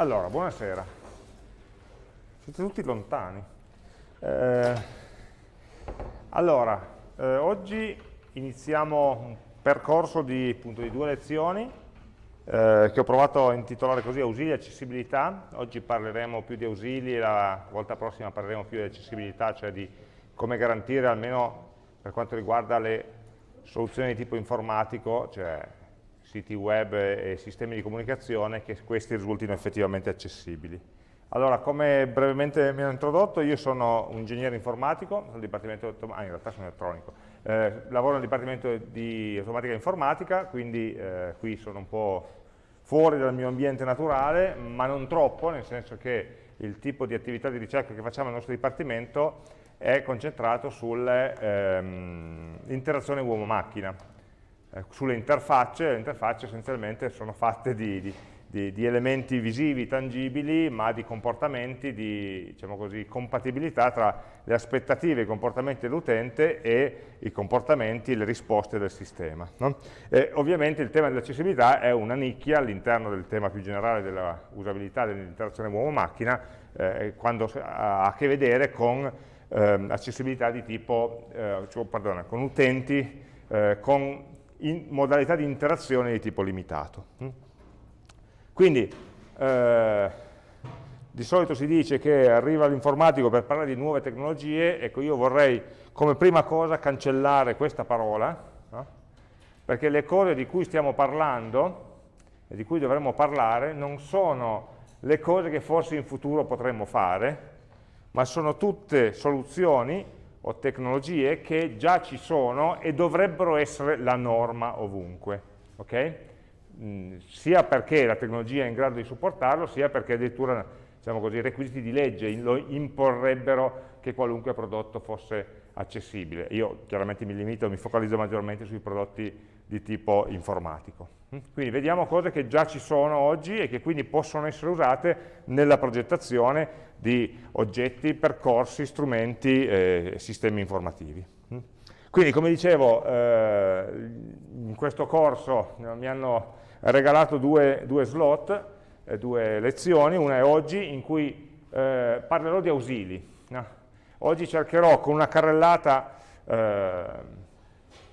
Allora, buonasera. Siete tutti lontani. Eh, allora, eh, oggi iniziamo un percorso di, appunto, di due lezioni eh, che ho provato a intitolare così ausili e accessibilità. Oggi parleremo più di ausili e la volta prossima parleremo più di accessibilità, cioè di come garantire almeno per quanto riguarda le soluzioni di tipo informatico, cioè siti web e sistemi di comunicazione, che questi risultino effettivamente accessibili. Allora, come brevemente mi hanno introdotto, io sono un ingegnere informatico, ah, in realtà sono elettronico, eh, lavoro nel dipartimento di automatica e informatica, quindi eh, qui sono un po' fuori dal mio ambiente naturale, ma non troppo, nel senso che il tipo di attività di ricerca che facciamo nel nostro dipartimento è concentrato sull'interazione ehm, uomo-macchina, eh, sulle interfacce, le interfacce essenzialmente sono fatte di, di, di, di, elementi visivi, tangibili, ma di comportamenti, di diciamo così, compatibilità tra le aspettative, i comportamenti dell'utente e i comportamenti le risposte del sistema. No? ovviamente il tema dell'accessibilità è una nicchia all'interno del tema più generale della usabilità dell'interazione uomo-macchina, eh, quando ha a che vedere con eh, accessibilità di tipo, eh, cioè, pardon, con utenti eh, con in modalità di interazione di tipo limitato. Mm? Quindi, eh, di solito si dice che arriva l'informatico per parlare di nuove tecnologie, ecco io vorrei come prima cosa cancellare questa parola, no? perché le cose di cui stiamo parlando e di cui dovremmo parlare non sono le cose che forse in futuro potremmo fare, ma sono tutte soluzioni o tecnologie che già ci sono e dovrebbero essere la norma ovunque. Okay? Mm, sia perché la tecnologia è in grado di supportarlo, sia perché addirittura diciamo così, i requisiti di legge lo imporrebbero che qualunque prodotto fosse accessibile. Io chiaramente mi limito, mi focalizzo maggiormente sui prodotti di tipo informatico. Mm? Quindi vediamo cose che già ci sono oggi e che quindi possono essere usate nella progettazione di oggetti, percorsi, strumenti e sistemi informativi. Mm? Quindi, come dicevo, eh, in questo corso mi hanno regalato due, due slot, eh, due lezioni, una è oggi in cui eh, parlerò di ausili. Oggi cercherò con una carrellata eh,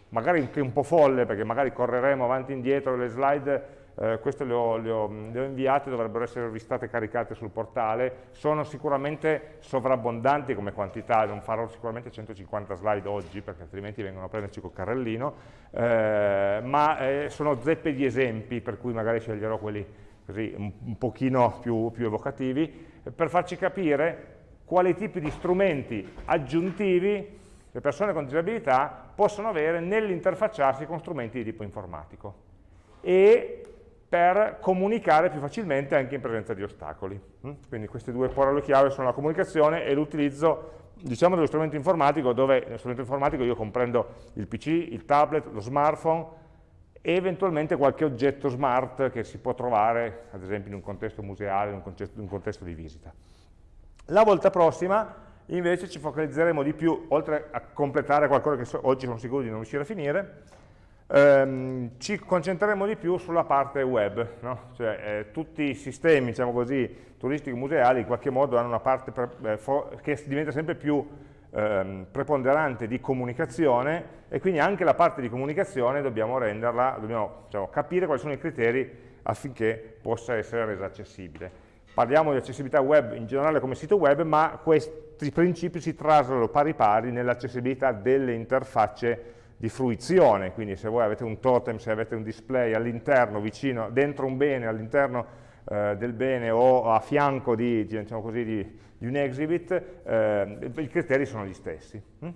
magari anche un po' folle, perché magari correremo avanti e indietro le slide eh, queste le ho, le, ho, le ho, inviate, dovrebbero essere ristate caricate sul portale, sono sicuramente sovrabbondanti come quantità, non farò sicuramente 150 slide oggi perché altrimenti vengono a prenderci col carrellino, eh, ma eh, sono zeppe di esempi per cui magari sceglierò quelli così un, un pochino più, più evocativi, per farci capire quali tipi di strumenti aggiuntivi le persone con disabilità possono avere nell'interfacciarsi con strumenti di tipo informatico. E per comunicare più facilmente anche in presenza di ostacoli. Mm? Quindi queste due parole chiave sono la comunicazione e l'utilizzo diciamo dello strumento informatico dove nello strumento informatico io comprendo il PC, il tablet, lo smartphone e eventualmente qualche oggetto smart che si può trovare ad esempio in un contesto museale, in un contesto, in un contesto di visita. La volta prossima invece ci focalizzeremo di più, oltre a completare qualcosa che so, oggi sono sicuro di non riuscire a finire, ehm, ci concentreremo di più sulla parte web, no? cioè eh, tutti i sistemi, diciamo così, turistico-museali in qualche modo hanno una parte eh, che diventa sempre più ehm, preponderante di comunicazione e quindi anche la parte di comunicazione dobbiamo renderla, dobbiamo diciamo, capire quali sono i criteri affinché possa essere resa accessibile. Parliamo di accessibilità web in generale come sito web, ma questi principi si traslano pari pari nell'accessibilità delle interfacce di fruizione, quindi se voi avete un totem, se avete un display all'interno, vicino, dentro un bene, all'interno eh, del bene o a fianco di, diciamo così, di, di un exhibit, eh, i criteri sono gli stessi. Mm?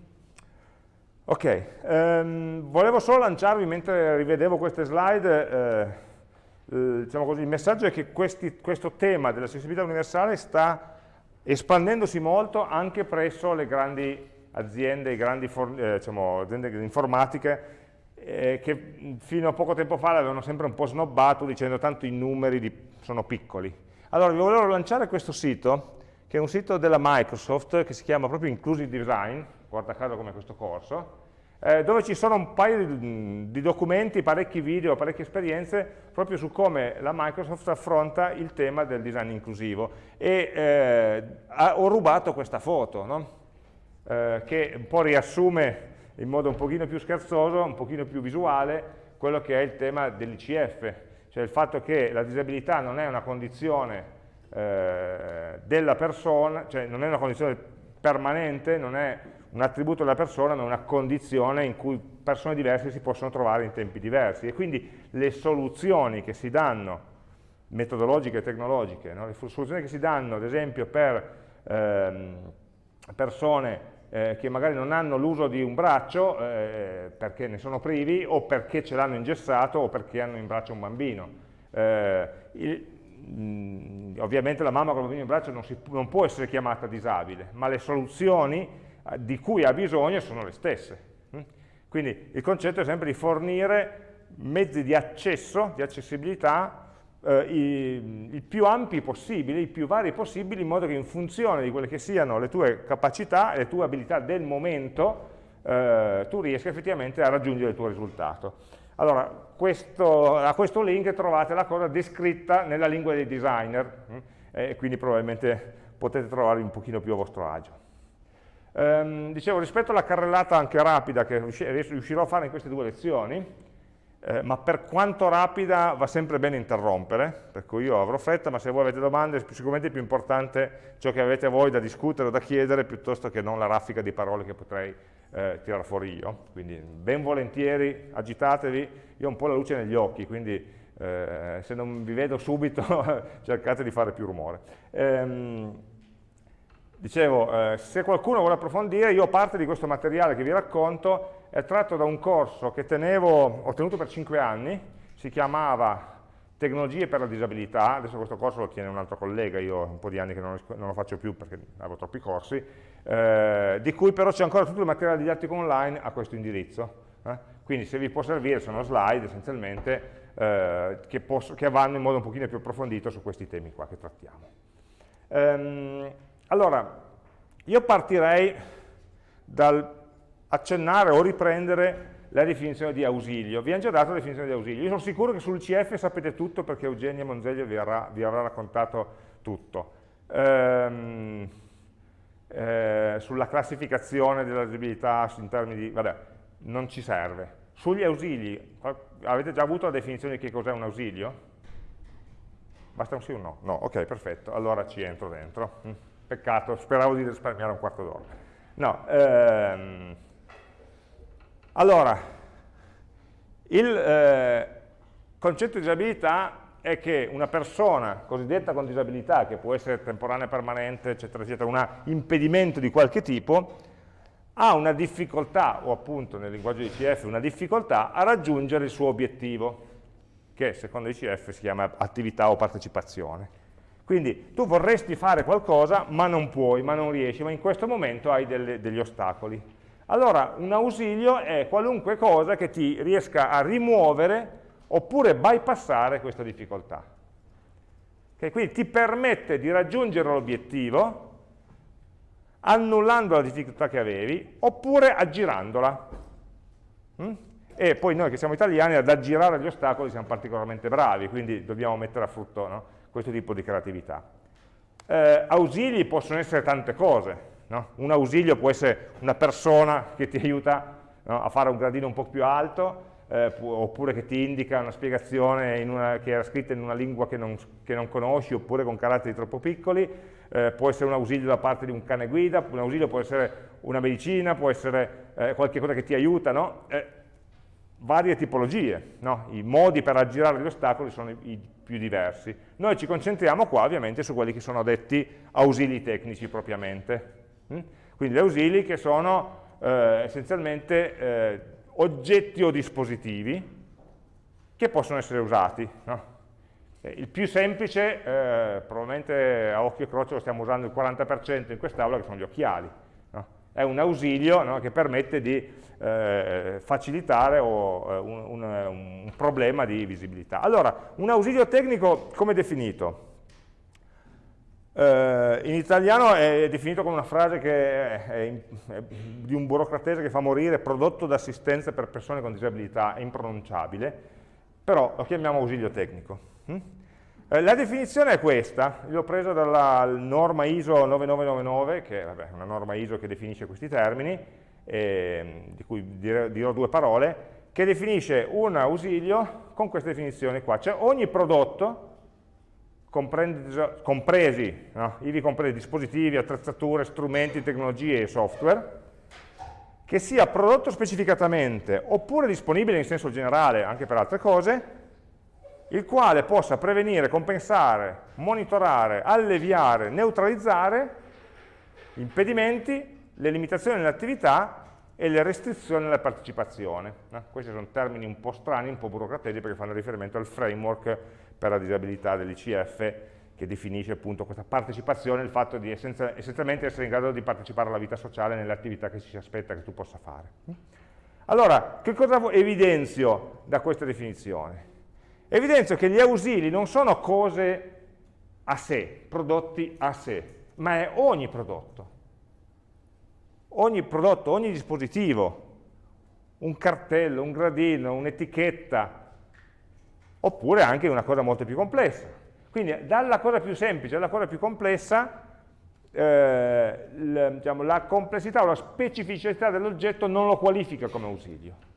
Ok, um, volevo solo lanciarvi mentre rivedevo queste slide, eh, diciamo così, il messaggio è che questi, questo tema dell'accessibilità universale sta espandendosi molto anche presso le grandi aziende, grandi eh, diciamo, aziende informatiche eh, che fino a poco tempo fa l'avevano sempre un po' snobbato dicendo tanto i numeri di, sono piccoli. Allora vi volevo lanciare questo sito, che è un sito della Microsoft che si chiama proprio Inclusive Design, guarda caso come questo corso, eh, dove ci sono un paio di, di, documenti, parecchi video, parecchie esperienze proprio su come la Microsoft affronta il tema del design inclusivo e eh, ho rubato questa foto no? Eh, che un po' riassume in modo un pochino più scherzoso, un pochino più visuale quello che è il tema dell'ICF, cioè il fatto che la disabilità non è una condizione eh, della persona, cioè non è una condizione permanente, non è un attributo della persona, ma una condizione in cui persone diverse si possono trovare in tempi diversi. E quindi le soluzioni che si danno, metodologiche e tecnologiche, no? le soluzioni che si danno, ad esempio, per ehm, persone eh, che magari non hanno l'uso di un braccio eh, perché ne sono privi o perché ce l'hanno ingessato o perché hanno in braccio un bambino. Eh, il, mh, ovviamente la mamma con il bambino in braccio non, si, non può essere chiamata disabile, ma le soluzioni eh, di cui ha bisogno sono le stesse. Mm? Quindi il concetto è sempre di fornire mezzi di accesso, di accessibilità, eh, i, i, più ampi possibili, i più vari possibili, in modo che in funzione di quelle che siano le tue capacità e le tue abilità del momento, eh, tu riesca effettivamente a raggiungere il tuo risultato. Allora, questo, a questo link trovate la cosa descritta nella lingua dei designer, mm? e quindi probabilmente potete trovarvi un pochino più a vostro agio. Ehm, dicevo, rispetto alla carrellata anche rapida che riuscirò a fare in queste due lezioni, eh, ma per quanto rapida va sempre bene interrompere, per cui io avrò fretta, ma se voi avete domande sicuramente è più importante ciò che avete voi da discutere o da chiedere piuttosto che non la raffica di parole che potrei eh, tirare fuori io. Quindi ben volentieri agitatevi, io ho un po' la luce negli occhi, quindi eh, se non vi vedo subito cercate di fare più rumore. Ehm, Dicevo, eh, se qualcuno vuole approfondire, io parte di questo materiale che vi racconto è tratto da un corso che tenevo, ho tenuto per 5 anni, si chiamava Tecnologie per la disabilità, adesso questo corso lo tiene un altro collega, io ho un po' di anni che non, non lo faccio più perché avevo troppi corsi, eh, di cui però c'è ancora tutto il materiale didattico online a questo indirizzo. Eh? Quindi se vi può servire sono slide essenzialmente eh, che, posso, che, vanno in modo un pochino più approfondito su questi temi qua che trattiamo. Um, allora, io partirei dal accennare o riprendere la definizione di ausilio. Vi hanno già dato la definizione di ausilio. Io sono sicuro che sul CF sapete tutto perché Eugenia Monzeglio vi, avrà, vi avrà raccontato tutto. Ehm, eh, sulla classificazione della disabilità in termini di... vabbè, non ci serve. Sugli ausili, avete già avuto la definizione di che cos'è un ausilio? Basta un sì o un no? No, ok, perfetto, allora ci entro dentro. Mm. Peccato, speravo di risparmiare un quarto d'ora. No, ehm, allora, il eh, concetto di disabilità è che una persona cosiddetta con disabilità, che può essere temporanea, permanente, eccetera, eccetera, un impedimento di qualche tipo, ha una difficoltà, o appunto nel linguaggio di CF una difficoltà, a raggiungere il suo obiettivo, che secondo i CF si chiama attività o partecipazione. Quindi tu vorresti fare qualcosa, ma non puoi, ma non riesci, ma in questo momento hai delle, degli ostacoli. Allora un ausilio è qualunque cosa che ti riesca a rimuovere oppure bypassare questa difficoltà. Okay? Quindi ti permette di raggiungere l'obiettivo annullando la difficoltà che avevi oppure aggirandola. Mm? E poi noi che siamo italiani ad aggirare gli ostacoli siamo particolarmente bravi, quindi dobbiamo mettere a frutto no? questo tipo di creatività. Eh, ausili possono essere tante cose, no? un ausilio può essere una persona che ti aiuta no, a fare un gradino un po' più alto, eh, oppure che ti indica una spiegazione una, che era scritta in una lingua che non, che non conosci, oppure con caratteri troppo piccoli, eh, può essere un ausilio da parte di un cane guida, un ausilio può essere una medicina, può essere eh, qualche cosa che ti aiuta, no? Eh, varie tipologie, no? i modi per aggirare gli ostacoli sono i, i, più diversi. Noi ci concentriamo qua ovviamente su quelli che sono detti ausili tecnici propriamente. Mm? Quindi gli ausili che sono eh, essenzialmente eh, oggetti o dispositivi che possono essere usati. No? Il più semplice, eh, probabilmente a occhio e croce lo stiamo usando il 40% in quest'aula, che sono gli occhiali. No? È un ausilio no, che permette di eh, facilitare o, eh, un, un, un, problema di visibilità. Allora, un ausilio tecnico come definito? Eh, in italiano è definito come una frase che è, è, di un burocratese che fa morire prodotto d'assistenza per persone con disabilità, è impronunciabile, però lo chiamiamo ausilio tecnico. Hm? Eh, la definizione è questa, l'ho presa dalla norma ISO 9999, che vabbè, è una norma ISO che definisce questi termini, eh, di cui dirò, dirò due parole, che definisce un ausilio con queste definizioni qua, cioè ogni prodotto compresi, no? ivi compresi dispositivi, attrezzature, strumenti, tecnologie e software, che sia prodotto specificatamente oppure disponibile in senso generale anche per altre cose, il quale possa prevenire, compensare, monitorare, alleviare, neutralizzare impedimenti, le limitazioni nell'attività e le restrizioni alla partecipazione. No? Questi sono termini un po' strani, un po' burocratici perché fanno riferimento al framework per la disabilità dell'ICF che definisce appunto questa partecipazione, il fatto di essenzialmente essere in grado di partecipare alla vita sociale nelle attività che ci si aspetta che tu possa fare. Allora, che cosa evidenzio da questa definizione? Evidenzio che gli ausili non sono cose a sé, prodotti a sé, ma è ogni prodotto. Ogni prodotto, ogni dispositivo, un cartello, un gradino, un'etichetta, oppure anche una cosa molto più complessa. Quindi dalla cosa più semplice alla cosa più complessa, eh, l, diciamo, la complessità o la specificità dell'oggetto non lo qualifica come ausilio.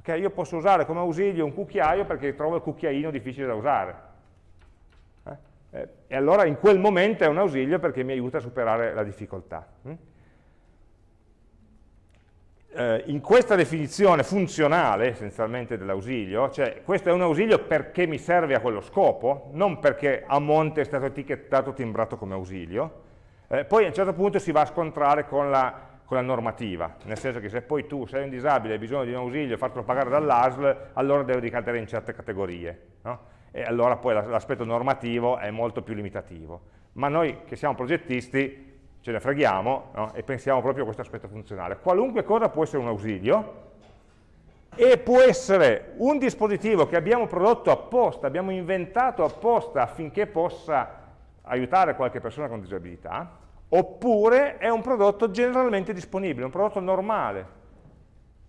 Okay, io posso usare come ausilio un cucchiaio perché trovo il cucchiaino difficile da usare. Eh? Eh, e allora in quel momento è un ausilio perché mi aiuta a superare la difficoltà. Hm? Eh, in questa definizione funzionale essenzialmente dell'ausilio, cioè questo è un ausilio perché mi serve a quello scopo, non perché a monte è stato etichettato timbrato come ausilio, eh, poi a un certo punto si va a scontrare con la, con la, normativa, nel senso che se poi tu sei un disabile e hai bisogno di un ausilio e fartelo pagare dall'ASL, allora devi ricadere in certe categorie, no? e allora poi l'aspetto normativo è molto più limitativo. Ma noi che siamo progettisti ce ne freghiamo no? e pensiamo proprio a questo aspetto funzionale. Qualunque cosa può essere un ausilio e può essere un dispositivo che abbiamo prodotto apposta, abbiamo inventato apposta affinché possa aiutare qualche persona con disabilità, oppure è un prodotto generalmente disponibile, un prodotto normale,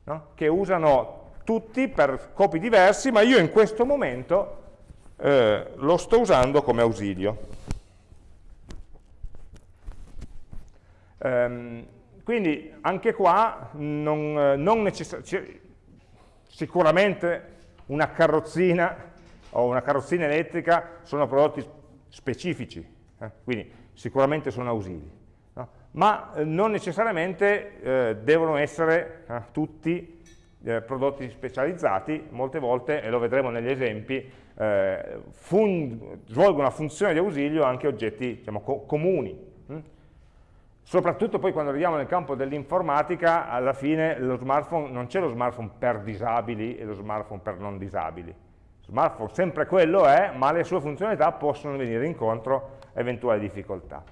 no? che usano tutti per scopi diversi, ma io in questo momento eh, lo sto usando come ausilio. Ehm, quindi anche qua non, non sicuramente una carrozzina o una carrozzina elettrica sono prodotti specifici, eh? quindi sicuramente sono ausili, no? ma eh, non necessariamente eh, devono essere eh, tutti eh, prodotti specializzati, molte volte, e lo vedremo negli esempi, eh, svolgono una funzione di ausilio anche oggetti diciamo, co comuni, Soprattutto poi quando arriviamo nel campo dell'informatica, alla fine lo smartphone, non c'è lo smartphone per disabili e lo smartphone per non disabili. Smartphone sempre quello è, ma le sue funzionalità possono venire incontro a eventuali difficoltà.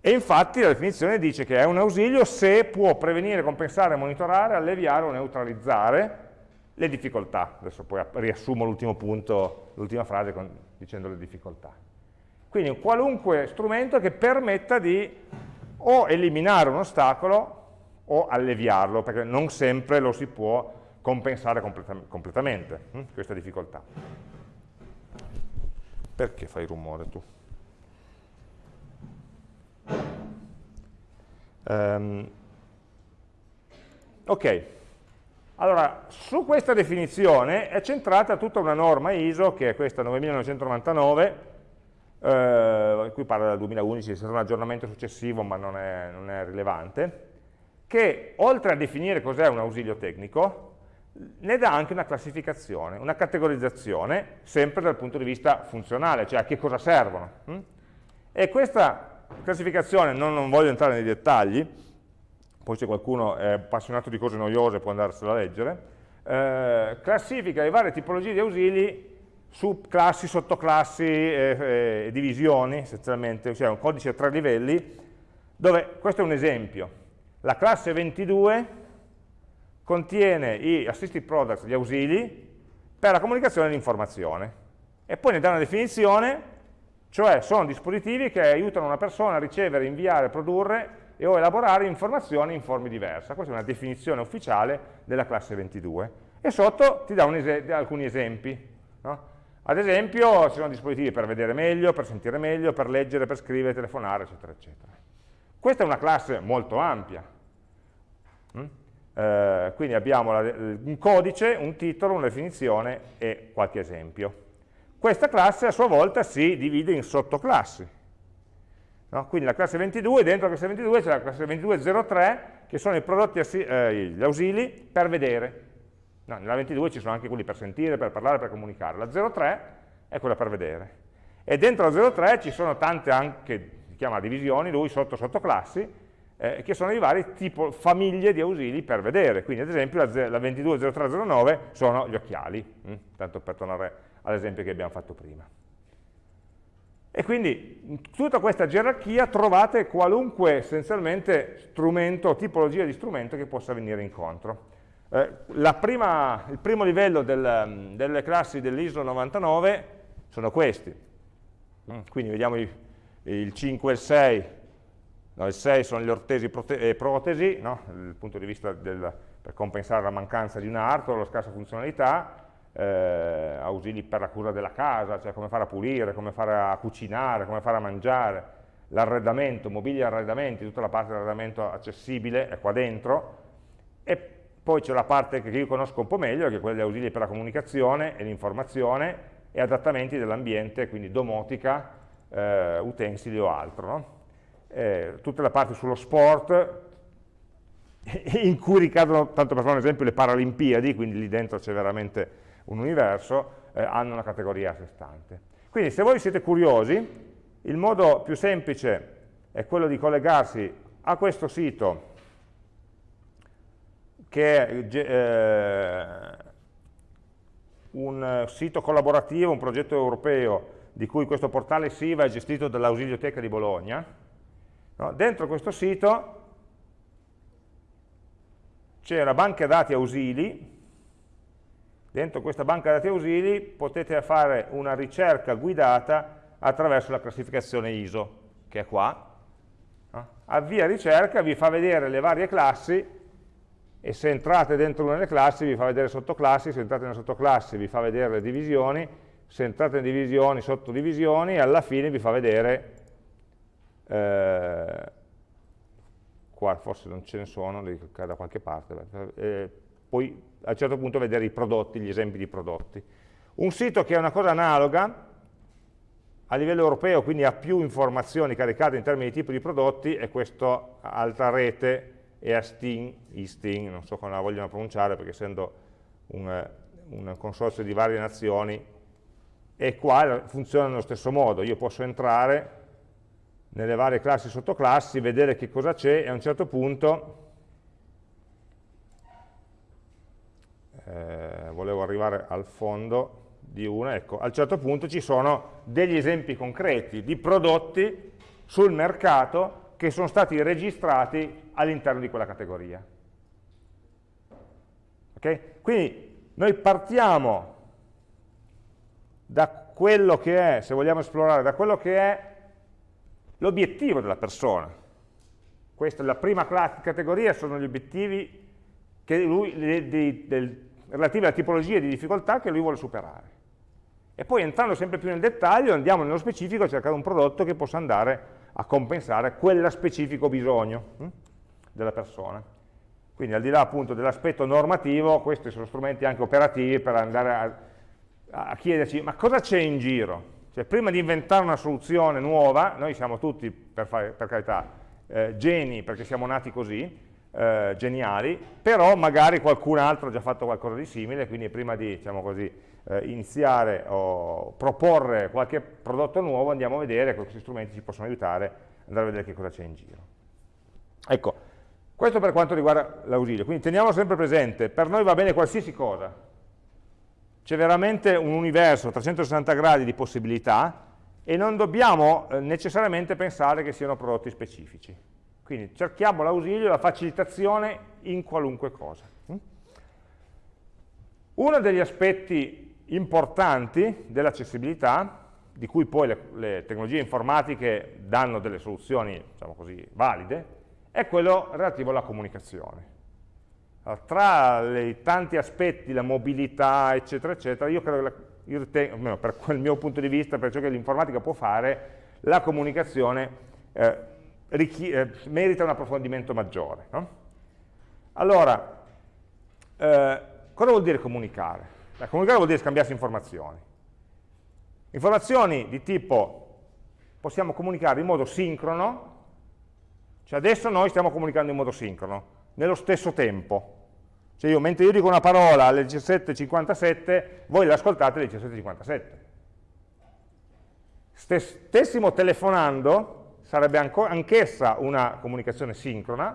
E infatti la definizione dice che è un ausilio se può prevenire, compensare, monitorare, alleviare o neutralizzare le difficoltà. Adesso poi riassumo l'ultimo punto, l'ultima frase con, dicendo le difficoltà. Quindi un qualunque strumento che permetta di o eliminare un ostacolo o alleviarlo, perché non sempre lo si può compensare completam completamente, hm? questa difficoltà. Perché fai rumore tu? Um, ok, allora su questa definizione è centrata tutta una norma ISO, che è questa 9999, eh, qui parla del 2011, è stato un aggiornamento successivo ma non è, non è rilevante, che oltre a definire cos'è un ausilio tecnico, ne dà anche una classificazione, una categorizzazione, sempre dal punto di vista funzionale, cioè a che cosa servono. Hm? E questa classificazione, non, non voglio entrare nei dettagli, poi se qualcuno è appassionato di cose noiose può andarsela a leggere, eh, classifica le varie tipologie di ausili subclassi, sottoclassi e, e divisioni, essenzialmente, cioè un codice a tre livelli, dove, questo è un esempio, la classe 22 contiene i assistive products, gli ausili, per la comunicazione e l'informazione, e poi ne dà una definizione cioè sono dispositivi che aiutano una persona a ricevere, inviare, produrre e o elaborare informazioni in forme diverse. Questa è una definizione ufficiale della classe 22. E sotto ti dà es alcuni esempi. No? Ad esempio ci sono dispositivi per vedere meglio, per sentire meglio, per leggere, per scrivere, telefonare, eccetera, eccetera. Questa è una classe molto ampia. Mm? Eh, quindi abbiamo la, un codice, un titolo, una definizione e qualche esempio. Questa classe a sua volta si divide in sottoclassi. No? Quindi la classe 22, dentro la classe 22 c'è la classe 22.03, che sono prodotti, eh, gli ausili per vedere. No, nella 22 ci sono anche quelli per sentire, per parlare, per comunicare. La 03 è quella per vedere. E dentro la 03 ci sono tante anche, si chiama divisioni, lui sotto sottoclassi, eh, che sono i vari tipo, famiglie di ausili per vedere. Quindi ad esempio la, la 220309 sono gli occhiali, hm? tanto per tornare all'esempio che abbiamo fatto prima. E quindi in tutta questa gerarchia trovate qualunque essenzialmente strumento, tipologia di strumento che possa venire incontro. Eh, prima, il primo livello del, delle classi dell'ISO 99 sono questi. Mm, quindi vediamo il, il 5 e il 6. No, il 6 sono gli ortesi e eh, protesi, no? dal punto di vista del, per compensare la mancanza di un arto, la scarsa funzionalità, eh, ausili per la cura della casa, cioè come fare a pulire, come fare a cucinare, come fare a mangiare, l'arredamento, mobili e arredamenti, tutta la parte dell'arredamento accessibile è qua dentro, e poi c'è la parte che io conosco un po' meglio, che è quella degli ausili per la comunicazione e l'informazione e adattamenti dell'ambiente, quindi domotica, eh, utensili o altro. No? Eh, tutta la parte sullo sport, in cui ricadono, tanto per fare un esempio, le Paralimpiadi, quindi lì dentro c'è veramente un universo, eh, hanno una categoria a sé stante. Quindi se voi siete curiosi, il modo più semplice è quello di collegarsi a questo sito che è eh, un sito collaborativo, un progetto europeo di cui questo portale SIVA è gestito dall'Ausilioteca di Bologna. No? Dentro questo sito c'è la banca dati ausili, dentro questa banca dati ausili potete fare una ricerca guidata attraverso la classificazione ISO, che è qua. No? Avvia ricerca, vi fa vedere le varie classi e se entrate dentro una delle classi vi fa vedere sottoclassi, se entrate nella sottoclassi vi fa vedere le divisioni, se entrate in divisioni, sottodivisioni, e alla fine vi fa vedere, eh, qua forse non ce ne sono, li da qualche parte, eh, poi a un certo punto vedere i prodotti, gli esempi di prodotti. Un sito che è una cosa analoga, a livello europeo, quindi ha più informazioni caricate in termini di tipo di prodotti, è questa altra rete e a Sting, Sting, non so come la vogliono pronunciare perché essendo un, un consorzio di varie nazioni, e qua funziona nello stesso modo, io posso entrare nelle varie classi e sottoclassi, vedere che cosa c'è e a un certo punto, eh, volevo arrivare al fondo di una, ecco, a un certo punto ci sono degli esempi concreti di prodotti sul mercato che sono stati registrati all'interno di quella categoria. Okay? Quindi noi partiamo da quello che è, se vogliamo esplorare, da quello che è l'obiettivo della persona. Questa è la prima categoria, sono gli obiettivi lui, de, de, de, relativi alla tipologia di difficoltà che lui vuole superare. E poi entrando sempre più nel dettaglio andiamo nello specifico a cercare un prodotto che possa andare a compensare quello specifico bisogno. Della persona. Quindi al di là appunto dell'aspetto normativo, questi sono strumenti anche operativi per andare a, a chiederci ma cosa c'è in giro? Cioè prima di inventare una soluzione nuova, noi siamo tutti, per, fare, per carità, eh, geni perché siamo nati così, eh, geniali, però magari qualcun altro ha già fatto qualcosa di simile, quindi prima di diciamo così, eh, iniziare o proporre qualche prodotto nuovo andiamo a vedere questi strumenti ci possono aiutare andare a vedere che cosa c'è in giro. Ecco, questo per quanto riguarda l'ausilio, quindi teniamo sempre presente, per noi va bene qualsiasi cosa, c'è veramente un universo a 360 gradi di possibilità e non dobbiamo eh, necessariamente pensare che siano prodotti specifici. Quindi cerchiamo l'ausilio, la facilitazione in qualunque cosa. Mm? Uno degli aspetti importanti dell'accessibilità di cui poi le, le, tecnologie informatiche danno delle soluzioni, diciamo così, valide, è quello relativo alla comunicazione. Allora, tra i tanti aspetti, la mobilità, eccetera, eccetera, io credo che, io ritengo, almeno per quel mio punto di vista, per ciò che l'informatica può fare, la comunicazione eh, eh, merita un approfondimento maggiore. No? Allora, eh, cosa vuol dire comunicare? La comunicare vuol dire scambiarsi informazioni. Informazioni di tipo possiamo comunicare in modo sincrono, cioè adesso noi stiamo comunicando in modo sincrono, nello stesso tempo. Cioè io, mentre io dico una parola alle 17.57, voi l'ascoltate alle 17.57. Stessimo telefonando, sarebbe anch'essa una comunicazione sincrona,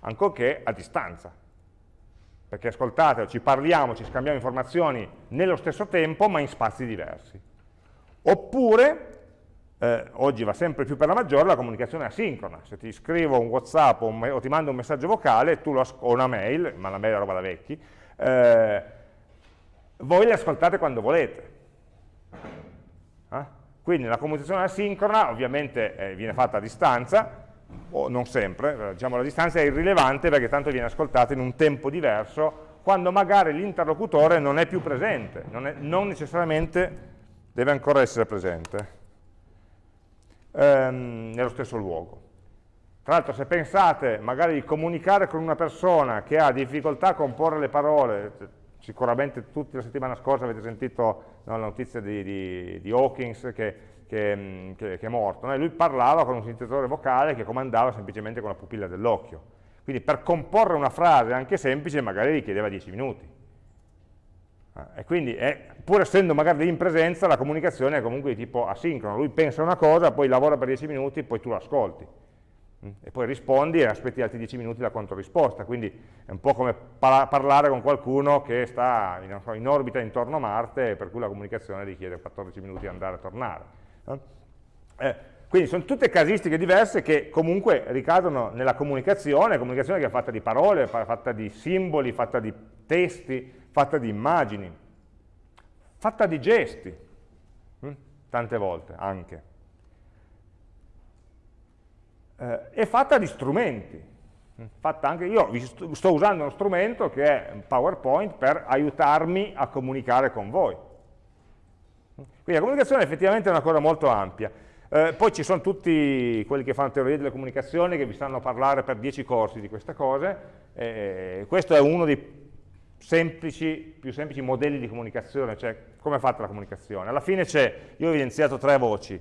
ancorché a distanza. Perché ascoltate, ci parliamo, ci scambiamo informazioni nello stesso tempo, ma in spazi diversi. Oppure, eh, oggi va sempre più per la maggiore, la comunicazione asincrona. Se ti scrivo un Whatsapp o, un o ti mando un messaggio vocale, o una mail, ma la mail è roba da vecchi, eh, voi le ascoltate quando volete. Eh? Quindi la comunicazione asincrona ovviamente eh, viene fatta a distanza, o non sempre, diciamo la distanza è irrilevante perché tanto viene ascoltata in un tempo diverso quando magari l'interlocutore non è più presente, non, è, non, necessariamente deve ancora essere presente ehm, nello stesso luogo. Tra l'altro se pensate magari di comunicare con una persona che ha difficoltà a comporre le parole, sicuramente tutti la settimana scorsa avete sentito no, la notizia di, di, di Hawkins che che, che è morto, no? lui parlava con un sintetizzatore vocale che comandava semplicemente con la pupilla dell'occhio. Quindi per comporre una frase anche semplice magari richiedeva 10 minuti. Ah, e quindi, è, pur essendo magari in presenza, la comunicazione è comunque di tipo asincrono. Lui pensa una cosa, poi lavora per 10 minuti, poi tu l'ascolti. Mm? E poi rispondi e aspetti altri 10 minuti la controrisposta. Quindi è un po' come parlare con qualcuno che sta in orbita intorno a Marte, per cui la comunicazione richiede 14 minuti di andare e tornare. Eh, quindi sono tutte casistiche diverse che comunque ricadono nella comunicazione, comunicazione che è fatta di parole, fatta di simboli, fatta di testi, fatta di immagini, fatta di gesti, hm? tante volte anche, eh, e fatta di strumenti. Hm? Fatta anche, io sto usando uno strumento che è PowerPoint per aiutarmi a comunicare con voi. Quindi la comunicazione effettivamente è una cosa molto ampia. Eh, poi ci sono tutti quelli che fanno teoria delle comunicazioni che vi stanno a parlare per 10 corsi di queste cose. Eh, questo è uno dei semplici, più semplici modelli di comunicazione, cioè come è fatta la comunicazione. Alla fine c'è, io ho evidenziato tre voci,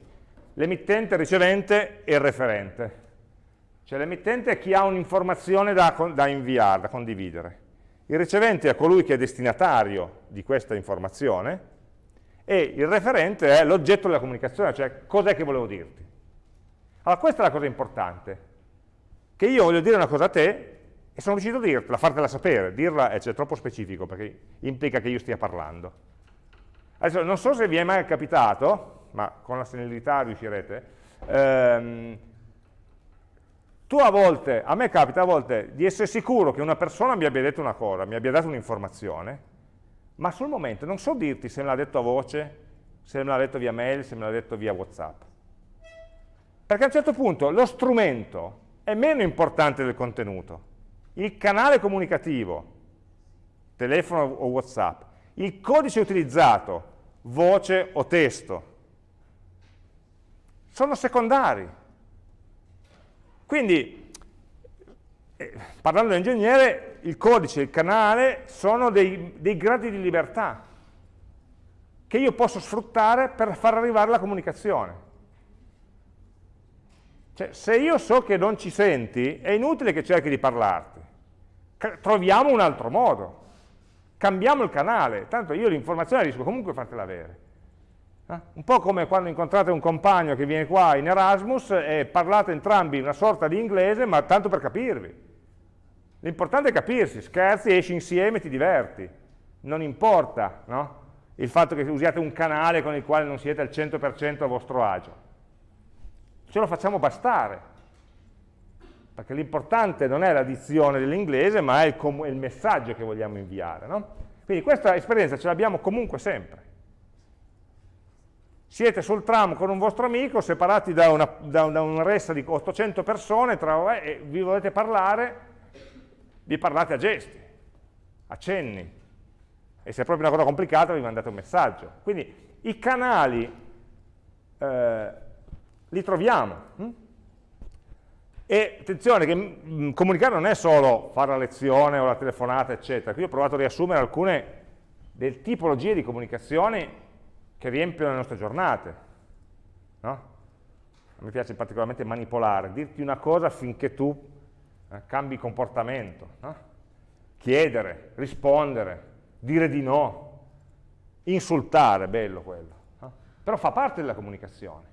l'emittente, il ricevente e il referente. Cioè l'emittente è chi ha un'informazione da, da inviare, da condividere. Il ricevente è colui che è destinatario di questa informazione, e il referente è l'oggetto della comunicazione, cioè cos'è che volevo dirti. Allora questa è la cosa importante, che io voglio dire una cosa a te e sono riuscito a dirtela, fartela sapere, dirla è cioè, troppo specifico perché implica che io stia parlando. Adesso non so se vi è mai capitato, ma con la senilità riuscirete, ehm, tu a volte, a me capita a volte di essere sicuro che una persona mi abbia detto una cosa, mi abbia dato un'informazione, ma sul momento non so dirti se me l'ha detto a voce, se me l'ha detto via mail, se me l'ha detto via Whatsapp. Perché a un certo punto lo strumento è meno importante del contenuto. Il canale comunicativo, telefono o Whatsapp, il codice utilizzato, voce o testo, sono secondari. Quindi, eh, parlando da ingegnere, il codice e il canale sono dei, dei gradi di libertà che io posso sfruttare per far arrivare la comunicazione. Cioè, se io so che non ci senti, è inutile che cerchi di parlarti. Troviamo un altro modo. Cambiamo il canale. Tanto io l'informazione riesco comunque a fartela avere. Eh? Un po' come quando incontrate un compagno che viene qua in Erasmus e parlate entrambi una sorta di inglese, ma tanto per capirvi. L'importante è capirsi, scherzi, esci insieme, ti diverti. Non importa no? il fatto che usiate un canale con il quale non siete al 100% a vostro agio. Ce lo facciamo bastare. Perché l'importante non è l'addizione dell'inglese, ma è il, il, messaggio che vogliamo inviare. No? Quindi questa esperienza ce l'abbiamo comunque sempre. siete sul tram con un vostro amico, separati da una, da, da una ressa di 800 persone, tra, e vi volete parlare, vi parlate a gesti, a cenni, e se è proprio una cosa complicata vi mandate un messaggio. Quindi i canali eh, li troviamo. Hm? E attenzione che mh, mm, comunicare non è solo fare la lezione o la telefonata, eccetera. Qui ho provato a riassumere alcune delle tipologie di comunicazione che riempiono le nostre giornate. No? Me piace particolarmente manipolare, dirti una cosa affinché tu eh, cambi comportamento. No? Chiedere, rispondere, dire di no, insultare, bello quello. No? Però fa parte della comunicazione.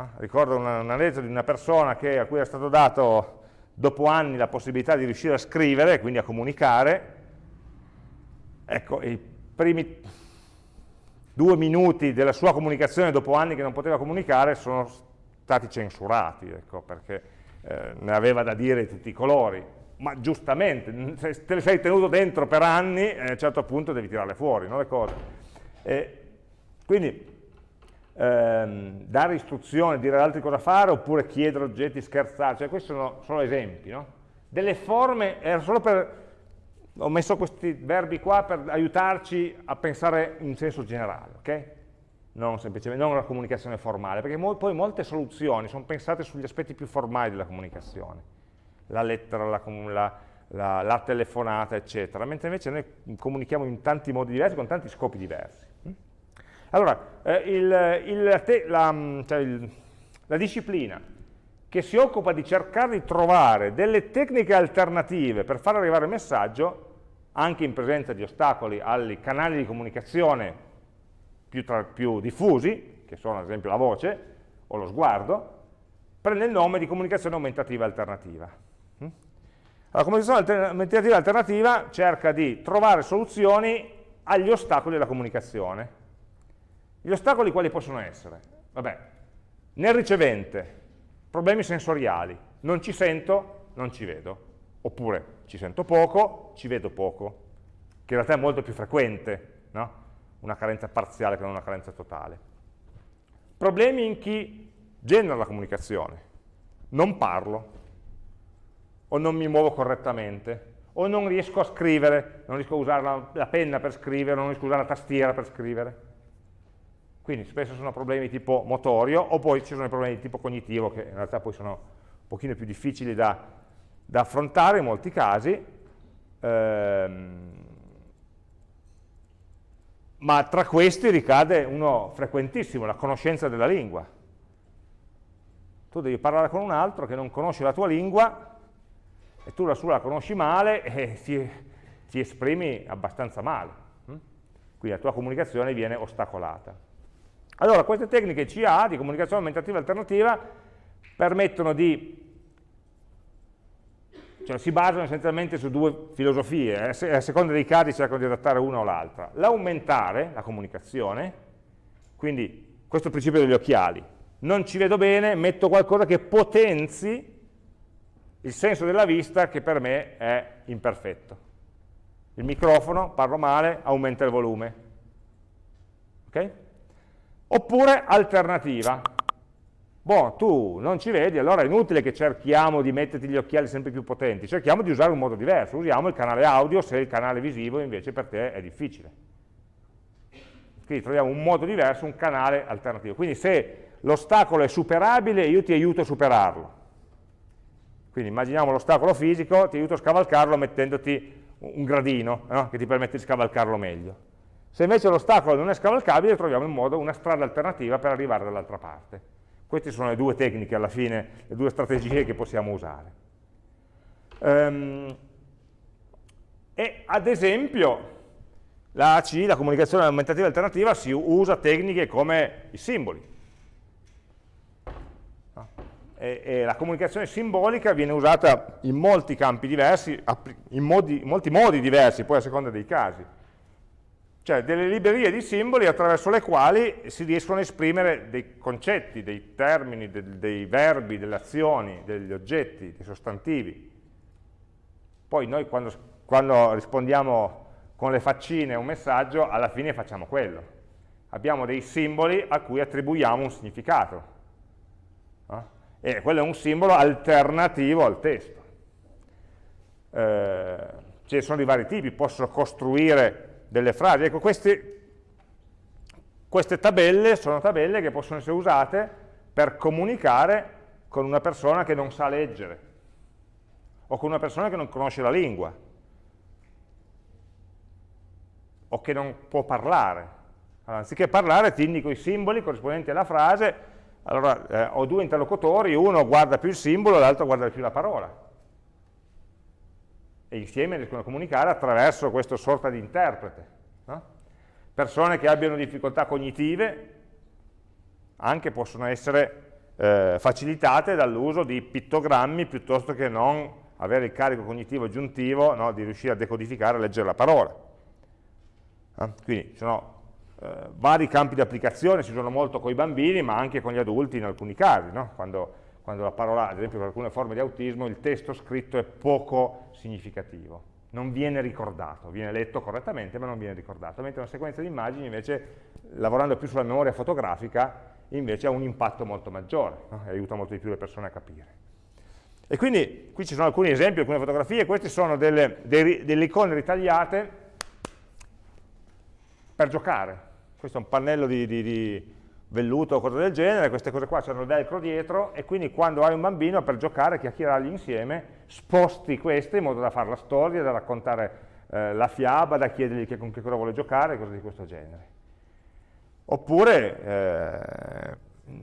Ah, ricordo una, una legge di una persona che, a cui è stato dato dopo anni la possibilità di riuscire a scrivere, quindi a comunicare, ecco, i primi due minuti della sua comunicazione dopo anni che non poteva comunicare sono stati censurati, ecco, perché eh, ne aveva da dire di tutti i colori, ma giustamente, se te le sei tenuto dentro per anni, eh, a un certo punto devi tirarle fuori, no, le cose. E quindi ehm, dare istruzioni, dire ad altri cosa fare, oppure chiedere oggetti, scherzare, cioè questi sono solo esempi, no? Delle forme, era solo per, ho messo questi verbi qua per aiutarci a pensare in senso generale, ok? Non semplicemente, non una comunicazione formale, perché mo poi molte soluzioni sono pensate sugli aspetti più formali della comunicazione, la lettera, la, la, la, la telefonata, eccetera, mentre invece noi comunichiamo in tanti modi diversi, con tanti scopi diversi. Allora, eh, il, il, la, mm, cioè il, la disciplina che si occupa di cercare di trovare delle tecniche alternative per far arrivare il messaggio, anche in presenza di ostacoli ai canali di comunicazione più, tra, più diffusi, che sono ad esempio la voce o lo sguardo, prende il nome di comunicazione aumentativa alternativa. Mm? La comunicazione aumentativa alternativa cerca di trovare soluzioni agli ostacoli della comunicazione gli ostacoli quali possono essere? Vabbè, nel ricevente, problemi sensoriali, non ci sento, non ci vedo, oppure ci sento poco, ci vedo poco, che in realtà è molto più frequente, no? una carenza parziale che non una carenza totale. Problemi in chi genera la comunicazione, non parlo, o non mi muovo correttamente, o non riesco a scrivere, non riesco a usare la, la penna per scrivere, non riesco a usare la tastiera per scrivere quindi spesso sono problemi di tipo motorio, o poi ci sono i problemi di tipo cognitivo, che in realtà poi sono un pochino più difficili da, da affrontare in molti casi, ehm, ma tra questi ricade uno frequentissimo, la conoscenza della lingua. Tu devi parlare con un altro che non conosce la tua lingua, e tu la sua la conosci male e ti, ti esprimi abbastanza male. Hm? Quindi la tua comunicazione viene ostacolata. Allora, queste tecniche CA, di comunicazione aumentativa alternativa, permettono di, cioè si basano essenzialmente su due filosofie, eh, a seconda dei casi cercano di adattare una o l'altra. L'aumentare, la comunicazione, quindi questo è il principio degli occhiali, non ci vedo bene, metto qualcosa che potenzi il senso della vista che per me è imperfetto. Il microfono, parlo male, aumenta il volume. ok? Oppure alternativa. Boh, tu non ci vedi, allora è inutile che cerchiamo di metterti gli occhiali sempre più potenti, cerchiamo di usare un modo diverso, usiamo il canale audio se il canale visivo invece per te è difficile. Quindi troviamo un modo diverso, un canale alternativo. Quindi se l'ostacolo è superabile, io ti aiuto a superarlo. Quindi immaginiamo l'ostacolo fisico, ti aiuto a scavalcarlo mettendoti un gradino no? che ti permette di scavalcarlo meglio. Se invece l'ostacolo non è scavalcabile, troviamo in modo una strada alternativa per arrivare dall'altra parte. Queste sono le due tecniche, alla fine, le due strategie che possiamo usare. Um, e ad esempio, la AC, la comunicazione aumentativa alternativa, si usa tecniche come i simboli. E, e la comunicazione simbolica viene usata in molti campi diversi, in, modi, in molti modi diversi, poi a seconda dei casi cioè delle librerie di simboli attraverso le quali si riescono a esprimere dei concetti, dei termini, dei, dei verbi, delle azioni, degli oggetti, dei sostantivi. Poi noi quando, quando rispondiamo con le faccine a un messaggio, alla fine facciamo quello. abbiamo dei simboli a cui attribuiamo un significato. No? E quello è un simbolo alternativo al testo. Eh, ce sono di vari tipi, posso costruire delle frasi. Ecco, queste, queste tabelle sono tabelle che possono essere usate per comunicare con una persona che non sa leggere o con una persona che non conosce la lingua o che non può parlare. Allora, anziché parlare ti indico i simboli corrispondenti alla frase, allora eh, ho due interlocutori, uno guarda più il simbolo e l'altro guarda più la parola. E insieme riescono a comunicare attraverso questa sorta di interprete. No? Persone che abbiano difficoltà cognitive anche possono essere eh, facilitate dall'uso di pittogrammi piuttosto che non avere il carico cognitivo aggiuntivo no, di riuscire a decodificare e leggere la parola. Eh? Quindi ci sono eh, vari campi di applicazione, si usano molto con i bambini, ma anche con gli adulti in alcuni casi, no? quando, quando, la parola, ad esempio per alcune forme di autismo, il testo scritto è poco significativo, non viene ricordato, viene letto correttamente ma non viene ricordato, mentre una sequenza di immagini invece, lavorando più sulla memoria fotografica, invece ha un impatto molto maggiore no? e aiuta molto di più le persone a capire. E quindi qui ci sono alcuni esempi, alcune fotografie, queste sono delle, delle icone ritagliate per giocare, questo è un pannello di, di, di velluto o cose del genere, queste cose qua hanno velcro dietro e quindi quando hai un bambino per giocare, chiacchierargli insieme, sposti queste in modo da fare la storia, da raccontare eh, la fiaba, da chiedergli che, con che cosa vuole giocare, cose di questo genere. Oppure eh,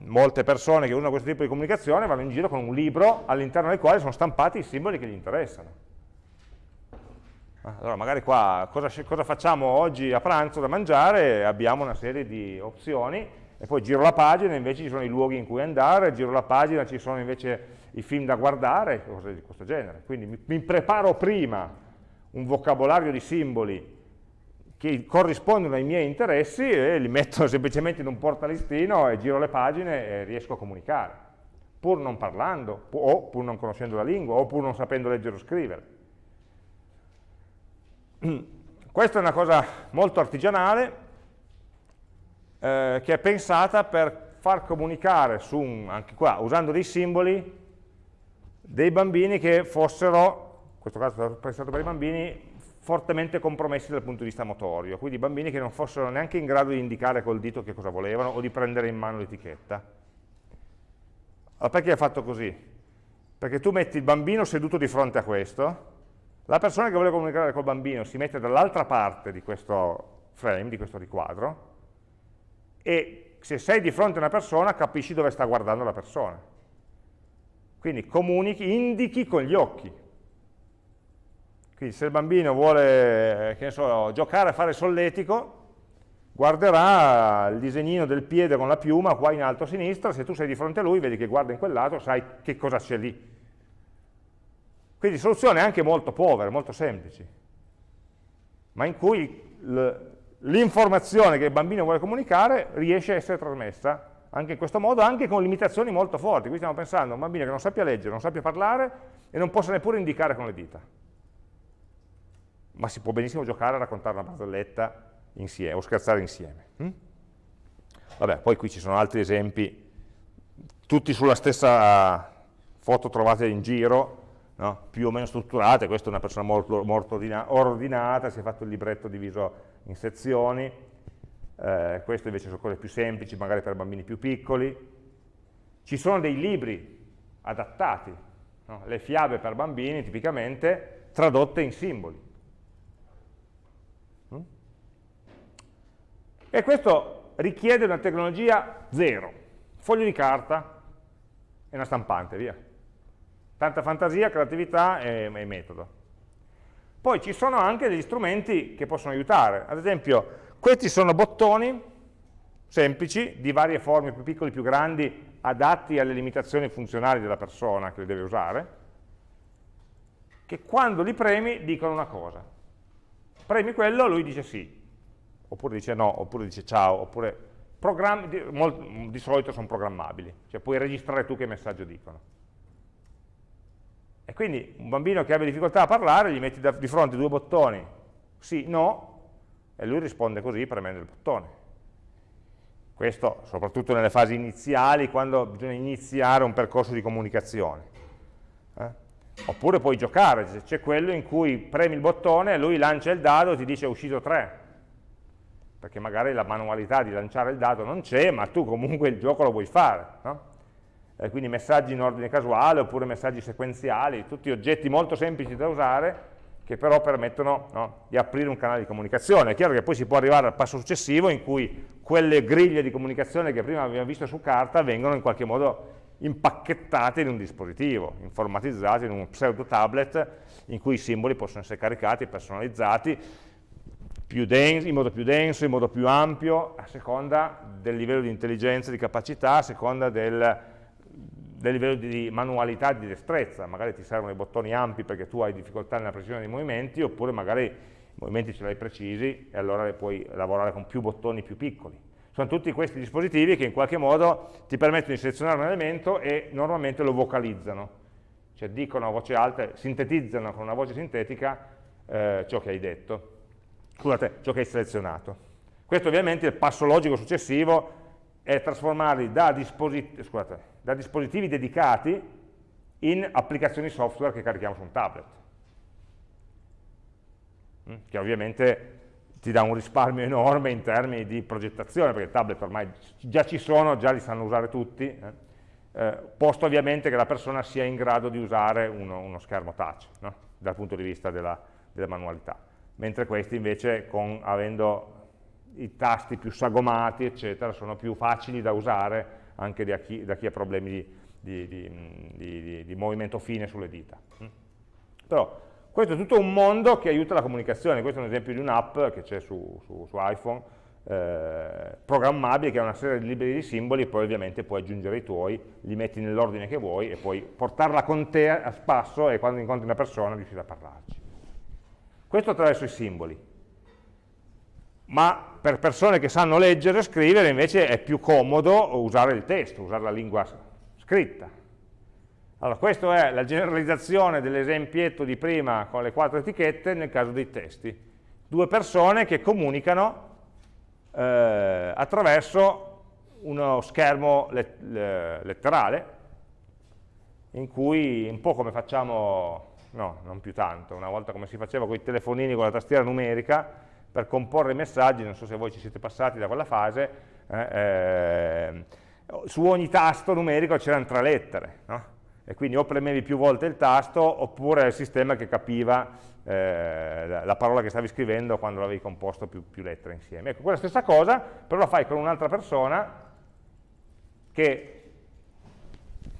molte persone che usano questo tipo di comunicazione vanno in giro con un libro all'interno del quale sono stampati i simboli che gli interessano. Allora magari qua cosa, cosa, facciamo oggi a pranzo da mangiare? Abbiamo una serie di opzioni e poi giro la pagina, invece ci sono i luoghi in cui andare, giro la pagina, ci sono invece i film da guardare, cose di questo genere. Quindi mi, mi preparo prima un vocabolario di simboli che corrispondono ai miei interessi e li metto semplicemente in un portalistino e giro le pagine e riesco a comunicare, pur non parlando, o pur non conoscendo la lingua, o pur non sapendo leggere o scrivere. Questa è una cosa molto artigianale eh, che è pensata per far comunicare su un, anche qua, usando dei simboli, dei bambini che fossero, in questo caso è pensato per i bambini, fortemente compromessi dal punto di vista motorio, quindi bambini che non fossero neanche in grado di indicare col dito che cosa volevano o di prendere in mano l'etichetta. Allora perché è fatto così? Perché tu metti il bambino seduto di fronte a questo, la persona che vuole comunicare col bambino si mette dall'altra parte di questo frame, di questo riquadro, e se sei di fronte a una persona capisci dove sta guardando la persona. Quindi comunichi, indichi con gli occhi. Quindi se il bambino vuole, so, giocare a fare solletico, guarderà il disegnino del piede con la piuma qua in alto a sinistra, se tu sei di fronte a lui, vedi che guarda in quel lato, sai che cosa c'è lì quindi soluzioni anche molto povere, molto semplici, ma in cui l'informazione che il bambino vuole comunicare riesce a essere trasmessa anche in questo modo, anche con limitazioni molto forti. Qui stiamo pensando a un bambino che non sappia leggere, non sappia parlare e non possa neppure indicare con le dita. Ma si può benissimo giocare a raccontare una barzelletta insieme, o scherzare insieme. Hm? Vabbè, poi qui ci sono altri esempi, tutti sulla stessa foto trovate in giro, no? più o meno strutturate, questa è una persona molto, molto ordinata, si è fatto il libretto diviso in sezioni, eh, questo invece sono cose più semplici, magari per bambini più piccoli. Ci sono dei libri adattati, no? le fiabe per bambini tipicamente tradotte in simboli. Mm? E questo richiede una tecnologia zero, foglio di carta e una stampante, via. Tanta fantasia, creatività e, e metodo. Poi ci sono anche degli strumenti che possono aiutare, ad esempio questi sono bottoni semplici, di varie forme, più piccoli, più grandi, adatti alle limitazioni funzionali della persona che li deve usare, che quando li premi dicono una cosa. Premi quello, lui dice sì, oppure dice no, oppure dice ciao, oppure di, di solito sono programmabili, cioè puoi registrare tu che messaggio dicono. E quindi un bambino che abbia difficoltà a parlare, gli metti di fronte due bottoni, sì, no, e lui risponde così premendo il bottone. Questo soprattutto nelle fasi iniziali, quando bisogna iniziare un percorso di comunicazione. Eh? Oppure puoi giocare, c'è quello in cui premi il bottone, lui lancia il dado e ti dice è uscito 3, perché magari la manualità di lanciare il dado non c'è, ma tu comunque il gioco lo vuoi fare. No? Eh, quindi messaggi in ordine casuale oppure messaggi sequenziali, tutti oggetti molto semplici da usare che però permettono no, di aprire un canale di comunicazione. È chiaro che poi si può arrivare al passo successivo in cui quelle griglie di comunicazione che prima abbiamo visto su carta vengono in qualche modo impacchettate in un dispositivo, informatizzate in un pseudo tablet in cui i simboli possono essere caricati, personalizzati, in modo più denso, in modo più ampio, a seconda del livello di intelligenza, di capacità, a seconda del, del livello di manualità, di destrezza, magari ti servono i bottoni ampi perché tu hai difficoltà nella precisione dei movimenti, oppure magari i movimenti ce li hai precisi e allora puoi lavorare con più bottoni più piccoli. Sono tutti questi dispositivi che in qualche modo ti permettono di selezionare un elemento e normalmente lo vocalizzano, cioè dicono a voce alta, sintetizzano con una voce sintetica eh, ciò che hai detto, scusate, ciò che hai selezionato. Questo ovviamente il passo logico successivo è trasformarli da, disposit scusate, da dispositivi dedicati in applicazioni software che carichiamo su un tablet, mm, che ovviamente ti dà un risparmio enorme in termini di progettazione, perché i tablet ormai già ci sono, già li sanno usare tutti, eh? Eh, posto ovviamente che la persona sia in grado di usare uno, uno schermo touch, no? dal punto di vista della, della manualità, mentre questi invece con, avendo i tasti più sagomati, eccetera, sono più facili da usare anche da chi, da chi ha problemi di, di, di, di, movimento fine sulle dita. Mm. Però questo è tutto un mondo che aiuta la comunicazione, questo è un esempio di un'app che c'è su, su, su, iPhone, eh, programmabile, che ha una serie di libri di simboli, poi ovviamente puoi aggiungere i tuoi, li metti nell'ordine che vuoi e puoi portarla con te a spasso e quando incontri una persona riuscire a parlarci. Questo attraverso i simboli ma per persone che sanno leggere e scrivere invece è più comodo usare il testo, usare la lingua scritta. Allora, questa è la generalizzazione dell'esempietto di prima con le quattro etichette nel caso dei testi. Due persone che comunicano eh, attraverso uno schermo let letterale in cui un po' come facciamo, no, non più tanto, una volta come si faceva con i telefonini con la tastiera numerica, per comporre i messaggi, non so se voi ci siete passati da quella fase, eh, eh, su ogni tasto numerico c'erano tre lettere, no? e quindi o premevi più volte il tasto oppure il sistema che capiva eh, la parola che stavi scrivendo quando l'avevi composto più, più lettere insieme. Ecco, quella stessa cosa, però la fai con un'altra persona che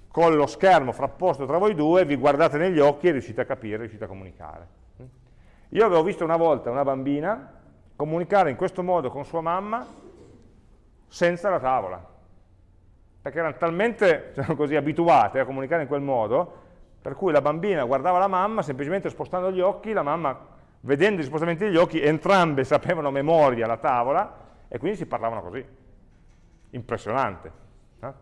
con lo schermo frapposto tra voi due vi guardate negli occhi e riuscite a capire, riuscite a comunicare. Io avevo visto una volta una bambina comunicare in questo modo con sua mamma senza la tavola, perché erano talmente diciamo così, abituate a comunicare in quel modo, per cui la bambina guardava la mamma semplicemente spostando gli occhi, la mamma vedendo gli spostamenti degli occhi, entrambe sapevano a memoria la tavola e quindi si parlavano così. Impressionante. Eh?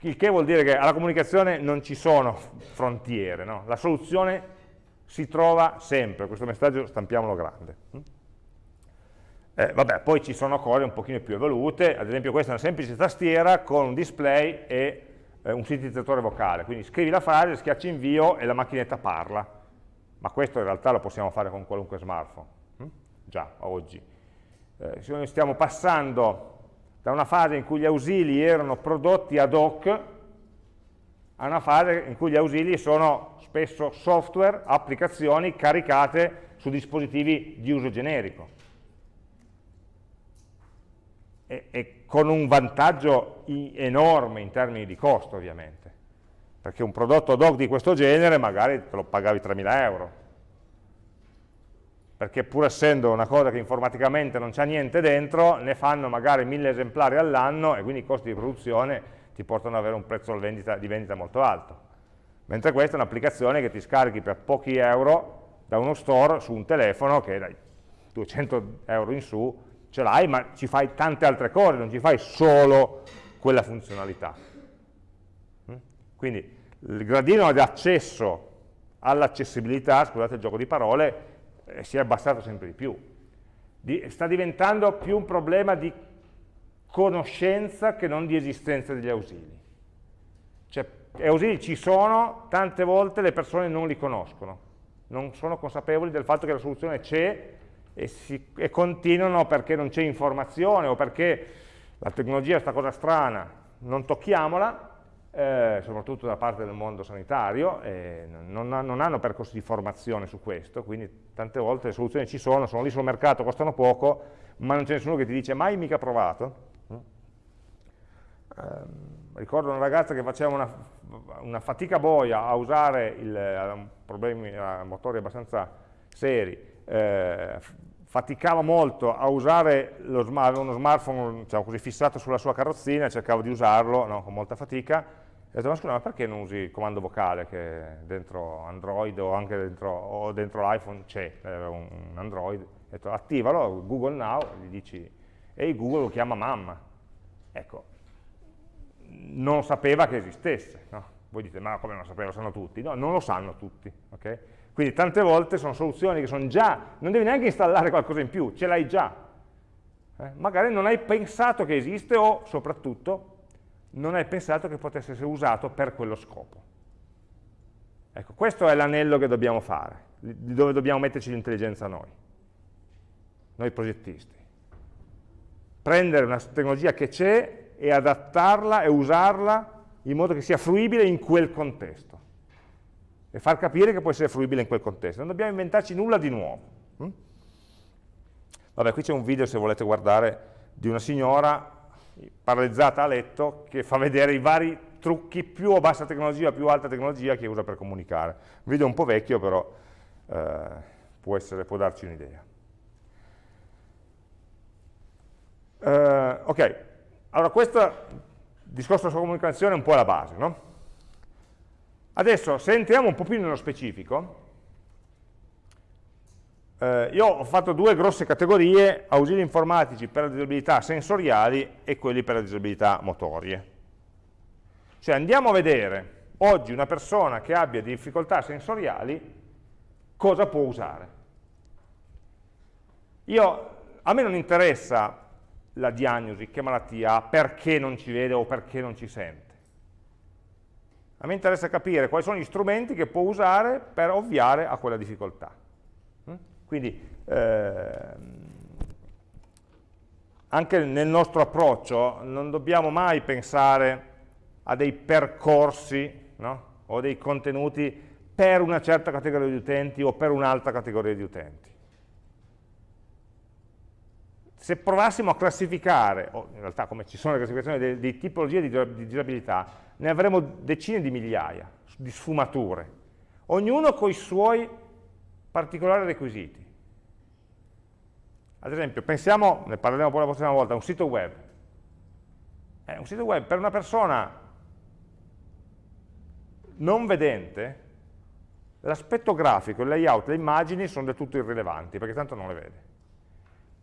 Il che vuol dire che alla comunicazione non ci sono frontiere, no? la soluzione si trova sempre, questo messaggio stampiamolo grande. Eh, vabbè, poi ci sono cose un pochino più evolute, ad esempio questa è una semplice tastiera con un display e eh, un sintetizzatore vocale, quindi scrivi la frase, schiacci invio e la macchinetta parla, ma questo in realtà lo possiamo fare con qualunque smartphone, hm? già oggi. Eh, noi stiamo passando da una fase in cui gli ausili erano prodotti ad hoc a una fase in cui gli ausili sono spesso software, applicazioni caricate su dispositivi di uso generico e, e con un vantaggio enorme in termini di costo ovviamente, perché un prodotto ad hoc di questo genere magari te lo pagavi 3.000 euro, perché pur essendo una cosa che informaticamente non c'è niente dentro, ne fanno magari 1.000 esemplari all'anno e quindi i costi di produzione ti portano ad avere un prezzo di vendita molto alto. Mentre questa è un'applicazione che ti scarichi per pochi euro da uno store su un telefono che dai 200 euro in su ce l'hai, ma ci fai tante altre cose, non ci fai solo quella funzionalità. Mm? Quindi il gradino di accesso all'accessibilità, scusate il gioco di parole, eh, si è abbassato sempre di più. Di, sta diventando più un problema di conoscenza che non di esistenza degli ausili. Cioè, gli ausili ci sono, tante volte le persone non li conoscono, non sono consapevoli del fatto che la soluzione c'è e, e, continuano perché non c'è informazione o perché la tecnologia è questa cosa strana, non tocchiamola, eh, soprattutto da parte del mondo sanitario, eh, non, non, hanno percorsi di formazione su questo, quindi tante volte le soluzioni ci sono, sono lì sul mercato, costano poco, ma non c'è nessuno che ti dice mai mica provato. Eh, ricordo una ragazza che faceva una, una fatica boia a usare il, problemi motori abbastanza seri, eh, faticava molto a usare lo smart, uno smartphone diciamo così, fissato sulla sua carrozzina, cercava di usarlo no, con molta fatica, ho detto, ma scusa, ma perché non usi il comando vocale che dentro Android o anche dentro, dentro l'iPhone c'è un Android? Ho detto, attivalo, Google Now, gli dici, e Google lo chiama mamma. Ecco, non sapeva che esistesse. No? Voi dite, ma come non sapeva, lo sanno tutti? No, non lo sanno tutti. Okay? Quindi tante volte sono soluzioni che sono già, non devi neanche installare qualcosa in più, ce l'hai già. Eh? Magari non hai pensato che esiste o, soprattutto, non hai pensato che potesse essere usato per quello scopo. Ecco, questo è l'anello che dobbiamo fare, dove dobbiamo metterci l'intelligenza noi, noi progettisti. Prendere una tecnologia che c'è e adattarla e usarla in modo che sia fruibile in quel contesto e far capire che può essere fruibile in quel contesto. Non dobbiamo inventarci nulla di nuovo. Hm? Vabbè, qui c'è un video, se volete guardare, di una signora paralizzata a letto che fa vedere i vari trucchi più a bassa tecnologia, più alta tecnologia che usa per comunicare. Un video un po' vecchio però eh, può, essere, può, darci un'idea. Eh, ok, allora questo discorso sulla comunicazione è un po' la base, no? Adesso, se entriamo un po' più nello specifico, eh, io ho fatto due grosse categorie, ausili informatici per le disabilità sensoriali e quelli per le disabilità motorie. Cioè andiamo a vedere oggi una persona che abbia difficoltà sensoriali cosa può usare. Io, a me non interessa la diagnosi, che malattia ha, perché non ci vede o perché non ci sente. A me interessa capire quali sono gli strumenti che può usare per ovviare a quella difficoltà. Quindi eh, anche nel nostro approccio non dobbiamo mai pensare a dei percorsi no? o dei contenuti per una certa categoria di utenti o per un'altra categoria di utenti. Se provassimo a classificare, o in realtà come ci sono le classificazioni di, tipologie di, di disabilità, ne avremo decine di migliaia di sfumature, ognuno con i suoi particolari requisiti. Ad esempio, pensiamo, ne parleremo poi la prossima volta, a un sito web. Eh, un sito web per una persona non vedente, l'aspetto grafico, il layout, le immagini sono del tutto irrilevanti, perché tanto non le vede.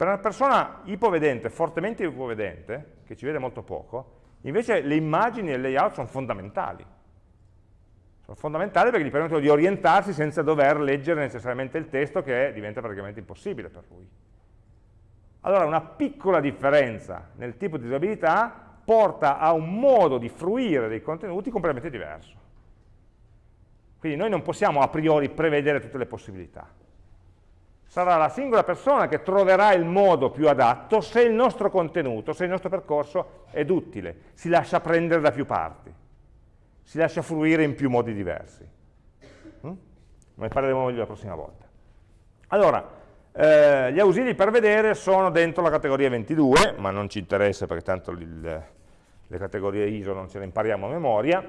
Per una persona ipovedente, fortemente ipovedente, che ci vede molto poco, invece le immagini e il layout sono fondamentali sono fondamentali perché gli permettono di orientarsi senza dover leggere necessariamente il testo che diventa praticamente impossibile per lui. Allora una piccola differenza nel tipo di disabilità porta a un modo di fruire dei contenuti completamente diverso. Quindi noi non possiamo a priori prevedere tutte le possibilità. Sarà la singola persona che troverà il modo più adatto se il nostro contenuto, se il nostro percorso è duttile, si lascia prendere da più parti si lascia fruire in più modi diversi. Mm? Ne parleremo meglio la prossima volta. Allora, eh, gli ausili per vedere sono dentro la categoria 22, ma non ci interessa perché tanto il, le categorie ISO non ce le impariamo a memoria,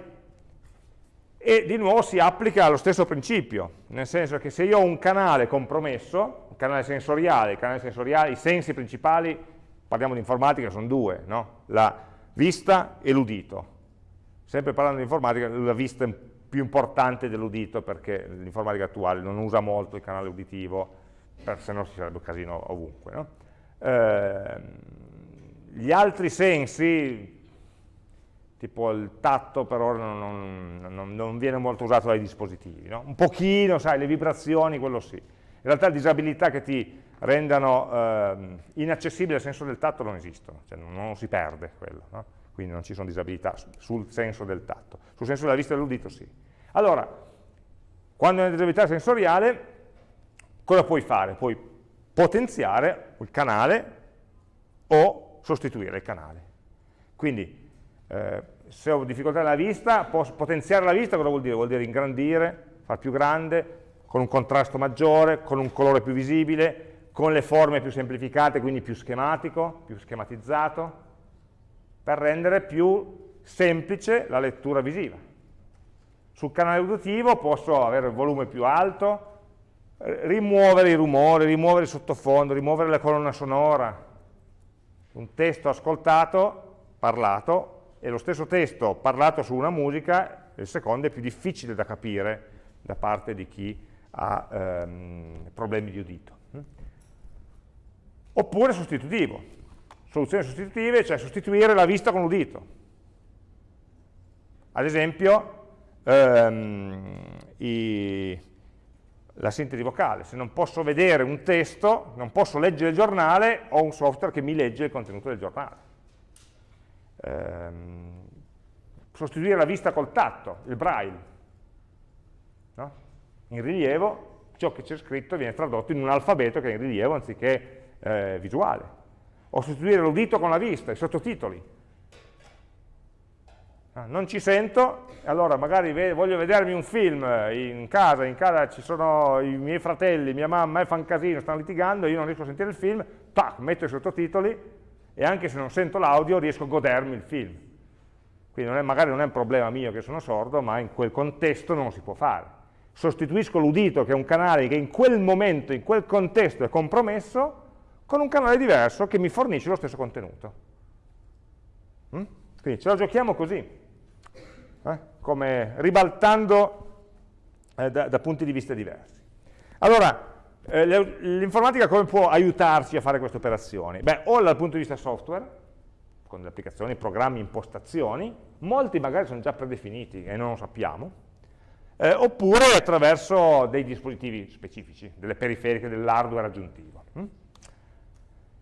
e di nuovo si applica lo stesso principio, nel senso che se io ho un canale compromesso, un canale sensoriale, canale sensoriale i sensi principali, parliamo di informatica, sono due, no? la vista e l'udito, Sempre parlando di informatica, la vista è più importante dell'udito perché l'informatica attuale non usa molto il canale uditivo, se no ci sarebbe un casino ovunque. No? Eh, gli altri sensi, tipo il tatto per ora non, non, non viene molto usato dai dispositivi, no? un pochino, sai, le vibrazioni, quello sì. In realtà disabilità che ti rendano eh, inaccessibile il senso del tatto non esistono, cioè non, non si perde quello, no? quindi non ci sono disabilità sul senso del tatto. Sul senso della vista e dell'udito sì. Allora, quando hai una disabilità sensoriale, cosa puoi fare? Puoi potenziare il canale o sostituire il canale. Quindi, eh, se ho difficoltà nella vista, posso potenziare la vista, cosa vuol dire? Vuol dire ingrandire, far più grande, con un contrasto maggiore, con un colore più visibile, con le forme più semplificate, quindi più schematico, più schematizzato, per rendere più semplice la lettura visiva. Sul canale uditivo posso avere il volume più alto, rimuovere i rumori, rimuovere il sottofondo, rimuovere la colonna sonora. Un testo ascoltato, parlato, e lo stesso testo parlato su una musica, il secondo è più difficile da capire da parte di chi ha ehm, problemi di udito oppure sostitutivo. Soluzioni sostitutive, cioè sostituire la vista con l'udito. Ad esempio, ehm, i, la sintesi vocale. Se non posso vedere un testo, non posso leggere il giornale, ho un software che mi legge il contenuto del giornale. Ehm, sostituire la vista col tatto, il braille. No? In rilievo, ciò che c'è scritto viene tradotto in un alfabeto che è in rilievo anziché eh, visuale. O sostituire l'udito con la vista, i sottotitoli. Ah, non ci sento, allora magari voglio vedermi un film in casa, in casa ci sono i miei fratelli, mia mamma e fanno casino, stanno litigando, io non riesco a sentire il film, tac, metto i sottotitoli e anche se non sento l'audio riesco a godermi il film. Quindi non è, magari non è un problema mio che sono sordo, ma in quel contesto non si può fare. Sostituisco l'udito, che è un canale che in quel momento, in quel contesto è compromesso, con un canale diverso che mi fornisce lo stesso contenuto. Mm? Quindi ce la giochiamo così, eh? come ribaltando eh, da, da, punti di vista diversi. Allora, eh, l'informatica come può aiutarci a fare queste operazioni? Beh, o dal punto di vista software, con le applicazioni, programmi, impostazioni, molti magari sono già predefiniti e non lo sappiamo, eh, oppure attraverso dei dispositivi specifici, delle periferiche, dell'hardware aggiuntivo. Hm?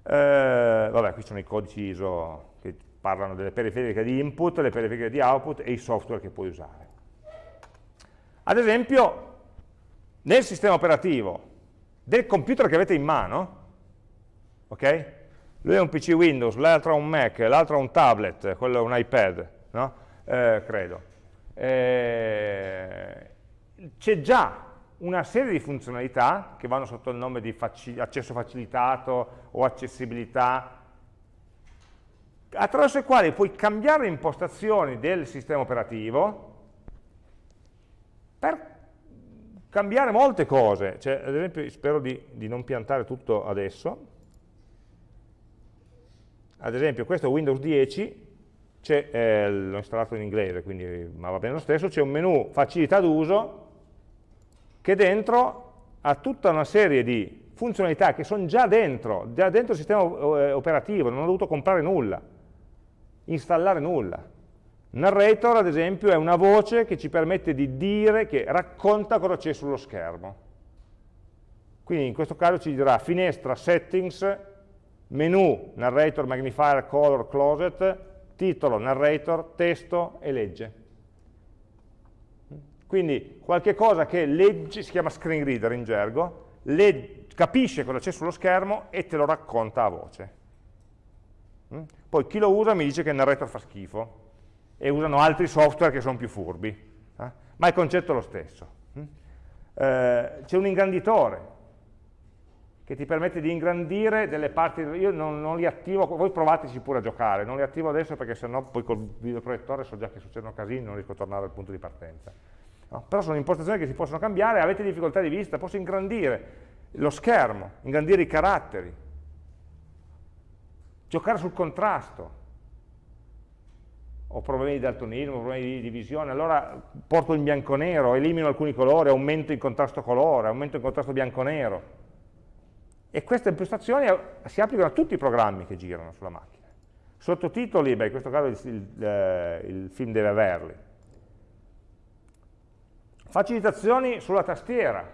Eh, vabbè, qui sono i codici ISO che parlano delle periferiche di input, le periferiche di output e i software che puoi usare. Ad esempio, nel sistema operativo del computer che avete in mano, ok? Lui è un PC Windows, l'altro ha un Mac, l'altro ha un tablet, quello è un iPad, no? Eh, credo. Eh, C'è già una serie di funzionalità che vanno sotto il nome di faci accesso facilitato o accessibilità, attraverso i quali puoi cambiare le impostazioni del sistema operativo per cambiare molte cose. Cioè, ad esempio, spero di, di non piantare tutto adesso. Ad esempio, questo è Windows 10, eh, l'ho installato in inglese, quindi, ma va bene lo stesso, c'è un menu facilità d'uso che dentro ha tutta una serie di funzionalità che sono già dentro, già dentro il sistema eh, operativo, non ho dovuto comprare nulla, installare nulla. Narrator, ad esempio, è una voce che ci permette di dire, che racconta cosa c'è sullo schermo. Quindi in questo caso ci dirà finestra, settings, menu, narrator, magnifier, color, closet, titolo, narrator, testo e legge. Quindi qualche cosa che legge, si chiama screen reader in gergo, capisce cosa c'è sullo schermo e te lo racconta a voce. Poi chi lo usa mi dice che il narrator fa schifo e usano altri software che sono più furbi, eh? ma il concetto è lo stesso. Mm? Eh, C'è un ingranditore che ti permette di ingrandire delle parti, io non, non, li attivo, voi provateci pure a giocare, non li attivo adesso perché sennò poi col videoproiettore so già che succedono casini, non riesco a tornare al punto di partenza. No? Però sono impostazioni che si possono cambiare, avete difficoltà di vista, posso ingrandire lo schermo, ingrandire i caratteri, giocare sul contrasto, ho problemi di daltonismo, problemi di, visione, allora porto in bianco-nero, elimino alcuni colori, aumento il contrasto colore, aumento il contrasto bianco-nero. E queste impostazioni si applicano a tutti i programmi che girano sulla macchina. Sottotitoli, beh, in questo caso il, il, eh, il film deve averli, Facilitazioni sulla tastiera,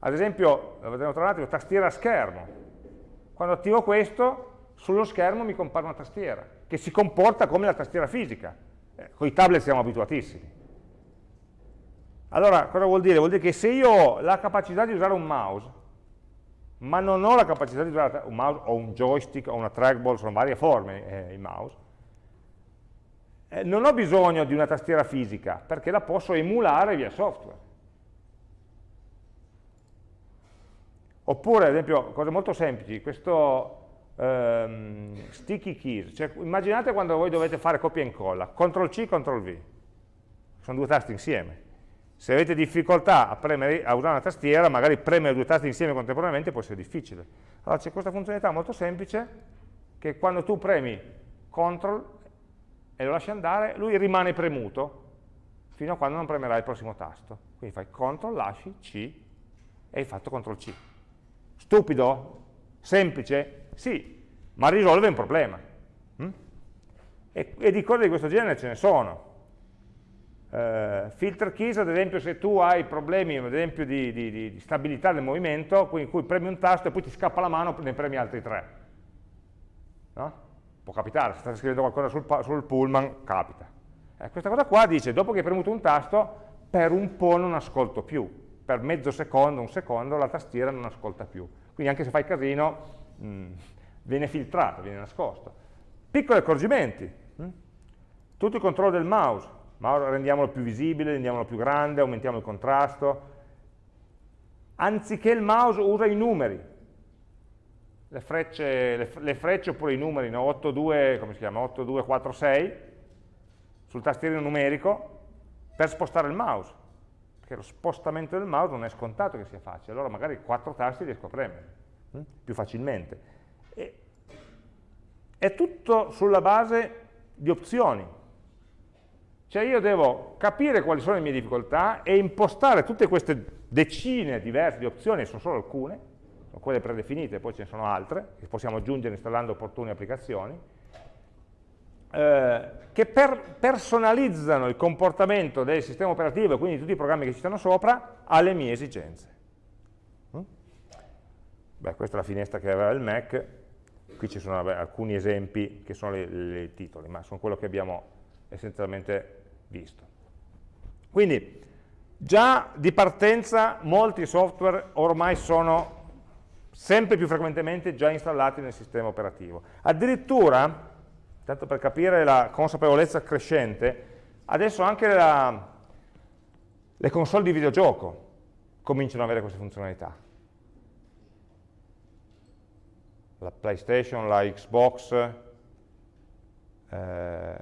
ad esempio, lo vedremo tra un attimo, tastiera a schermo. quando attivo questo, sullo schermo mi compare una tastiera, che si comporta come la tastiera fisica. Eh, con i tablet siamo abituatissimi. Allora, cosa vuol dire? Vuol dire che se io ho la capacità di usare un mouse, ma non ho la capacità di usare un mouse o un joystick o una trackball, sono varie forme eh, il mouse, eh, non ho bisogno di una tastiera fisica, perché la posso emulare via software. Oppure, ad esempio, cose molto semplici, questo ehm, sticky keys, cioè, immaginate quando voi dovete fare copia e incolla, CTRL-C, CTRL-V, sono due tasti insieme, se avete difficoltà a, premere, a, usare una tastiera, magari premere due tasti insieme contemporaneamente può essere difficile. Allora c'è questa funzionalità molto semplice, che quando tu premi CTRL e lo lasci andare, lui rimane premuto fino a quando non premerai il prossimo tasto. Quindi fai CTRL, lasci, C, e hai fatto CTRL-C. Stupido? Semplice? Sì, ma risolve un problema. Mm? E, e di cose di questo genere ce ne sono Uh, filter keys, ad esempio, se tu hai problemi esempio, di, di, di, stabilità del movimento, in cui premi un tasto e poi ti scappa la mano e ne premi altri tre. No? Può capitare, se stai scrivendo qualcosa sul, sul pullman, capita. Eh, questa cosa qua dice, dopo che hai premuto un tasto, per un po' non ascolto più. Per mezzo secondo, un secondo, la tastiera non ascolta più. Quindi anche se fai casino, mh, mm, viene filtrato, viene nascosto. Piccoli accorgimenti. Mh? Tutto il controllo del mouse ma rendiamolo più visibile, rendiamolo più grande, aumentiamo il contrasto. Anziché il mouse usa i numeri, le frecce, le, le frecce oppure i numeri, no? 8, 2, come si chiama? 8, 2, 4, 6, sul tastierino numerico, per spostare il mouse, perché lo spostamento del mouse non è scontato che sia facile, allora magari 4 tasti riesco a premere hm? più facilmente. E, è tutto sulla base di opzioni, cioè io devo capire quali sono le mie difficoltà e impostare tutte queste decine diverse di opzioni, sono solo alcune, sono quelle predefinite, poi ce ne sono altre, che possiamo aggiungere installando opportune applicazioni, eh, che per, personalizzano il comportamento del sistema operativo e quindi tutti i programmi che ci stanno sopra alle mie esigenze. Beh, questa è la finestra che aveva il Mac, qui ci sono vabbè, alcuni esempi che sono i titoli, ma sono quello che abbiamo essenzialmente visto. Quindi già di partenza molti software ormai sono sempre più frequentemente già installati nel sistema operativo. Addirittura, tanto per capire la consapevolezza crescente, adesso anche la, le console di videogioco cominciano ad avere queste funzionalità. La PlayStation, la Xbox, eh,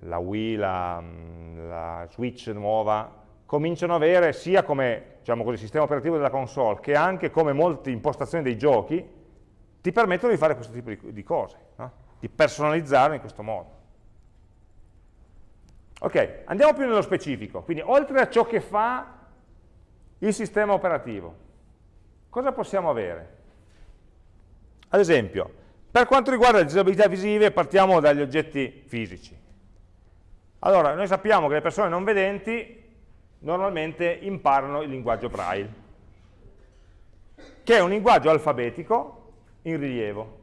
la Wii, la, mm, la, Switch nuova, cominciano ad avere sia come diciamo così, sistema operativo della console che anche come molte impostazioni dei giochi ti permettono di fare questo tipo di, di cose, no? di personalizzare in questo modo. Ok, andiamo più nello specifico, quindi oltre a ciò che fa il sistema operativo, cosa possiamo avere? Ad esempio, per quanto riguarda le disabilità visive, partiamo dagli oggetti fisici. Allora, noi sappiamo che le persone non vedenti normalmente imparano il linguaggio braille, che è un linguaggio alfabetico in rilievo.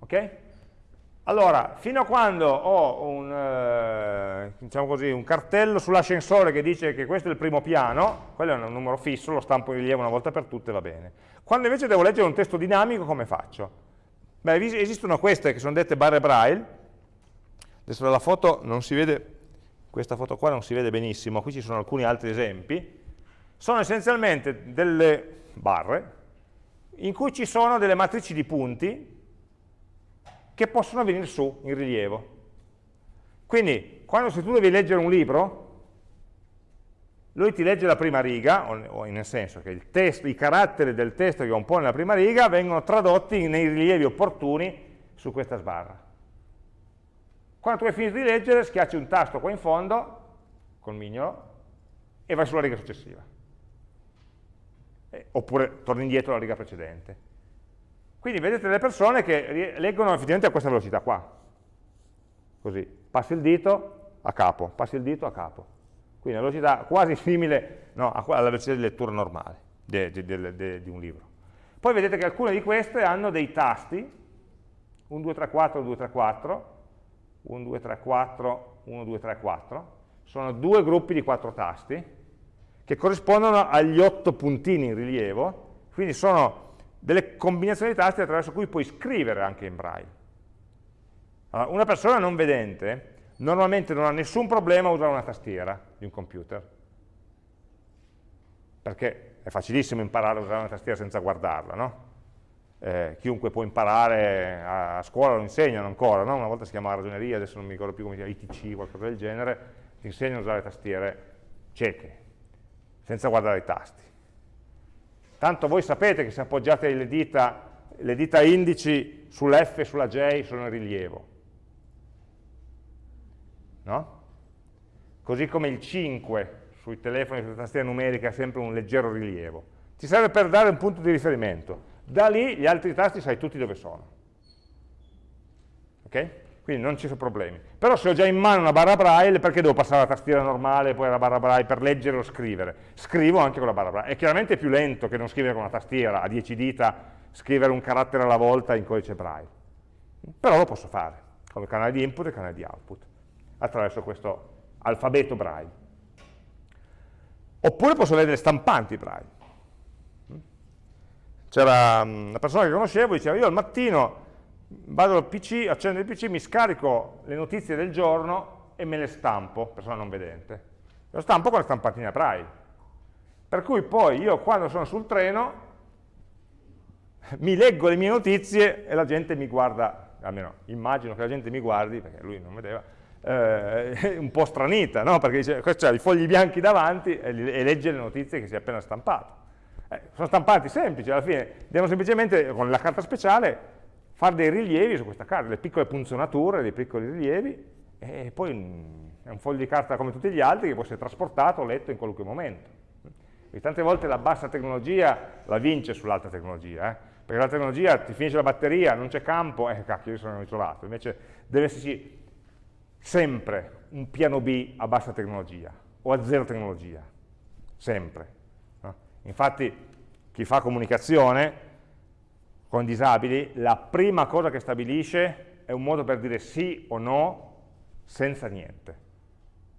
Ok? Allora, fino a quando ho un, eh, diciamo così, un cartello sull'ascensore che dice che questo è il primo piano, quello è un numero fisso, lo stampo in rilievo una volta per tutte, va bene. Quando invece devo leggere un testo dinamico, come faccio? Beh, esistono queste che sono dette barre braille, adesso dalla foto non si vede, questa foto qua non si vede benissimo, qui ci sono alcuni altri esempi, sono essenzialmente delle barre in cui ci sono delle matrici di punti che possono venire su in rilievo. Quindi, quando se tu devi leggere un libro, lui ti legge la prima riga, o nel senso che testo, i caratteri del testo che compone la prima riga vengono tradotti nei rilievi opportuni su questa sbarra. Quando tu hai finito di leggere, schiacci un tasto qua in fondo, col mignolo, e vai sulla riga successiva. Eh, oppure torni indietro alla riga precedente. Quindi vedete delle persone che leggono effettivamente a questa velocità qua. Così, passi il dito a capo, passi il dito a capo. Quindi una velocità quasi simile no, alla velocità di lettura normale di, di, di, di un libro. Poi vedete che alcune di queste hanno dei tasti, 1, 2, 3, 4, 2, 3, 4, 1, 2, 3, 4, 1, 2, 3, 4, sono due gruppi di quattro tasti che corrispondono agli otto puntini in rilievo, quindi sono delle combinazioni di tasti attraverso cui puoi scrivere anche in braille. Allora, una persona non vedente normalmente non ha nessun problema a usare una tastiera di un computer, perché è facilissimo imparare a usare una tastiera senza guardarla, no? Eh, chiunque può imparare, a, a, scuola lo insegnano ancora, no? una volta si chiamava ragioneria, adesso non mi ricordo più come si chiama, ITC, qualcosa del genere, ti insegnano a usare tastiere cieche, senza guardare i tasti. Tanto voi sapete che se appoggiate le dita, le dita indici sull'F e sulla J sono in rilievo, no? Così come il 5 sui telefoni, sulla tastiera numerica, ha sempre un leggero rilievo. Ti serve per dare un punto di riferimento. Da lì gli altri tasti sai tutti dove sono. Ok? Quindi non ci sono problemi. Però se ho già in mano una barra braille, perché devo passare alla tastiera normale e poi alla barra braille per leggere o scrivere? Scrivo anche con la barra braille. È chiaramente più lento che non scrivere con una tastiera, a 10 dita, scrivere un carattere alla volta in codice braille. Però lo posso fare, con il canale di input e il canale di output attraverso questo alfabeto braille. Oppure posso avere delle stampanti braille. C'era mm, una persona che conoscevo, diceva io al mattino vado al PC, accendo il PC, mi scarico le notizie del giorno e me le stampo, persona non vedente. Lo stampo con la stampatina braille. Per cui poi io quando sono sul treno mi leggo le mie notizie e la gente mi guarda, almeno immagino che la gente mi guardi, perché lui non vedeva, eh, un po' stranita, no? perché dice, questo ha i fogli bianchi davanti e, e, legge le notizie che si è appena stampato. Eh, sono stampati semplici, alla fine devono semplicemente, con la carta speciale, fare dei rilievi su questa carta, delle piccole punzonature, dei piccoli rilievi, e poi è un foglio di carta come tutti gli altri che può essere trasportato letto in qualunque momento. E tante volte la bassa tecnologia la vince sull'alta tecnologia, eh? perché la tecnologia ti finisce la batteria, non c'è campo, eh cacchio, io sono isolato, invece deve esserci sempre un piano B a bassa tecnologia o a zero tecnologia, sempre. No? Infatti chi fa comunicazione con disabili, la prima cosa che stabilisce è un modo per dire sì o no senza niente.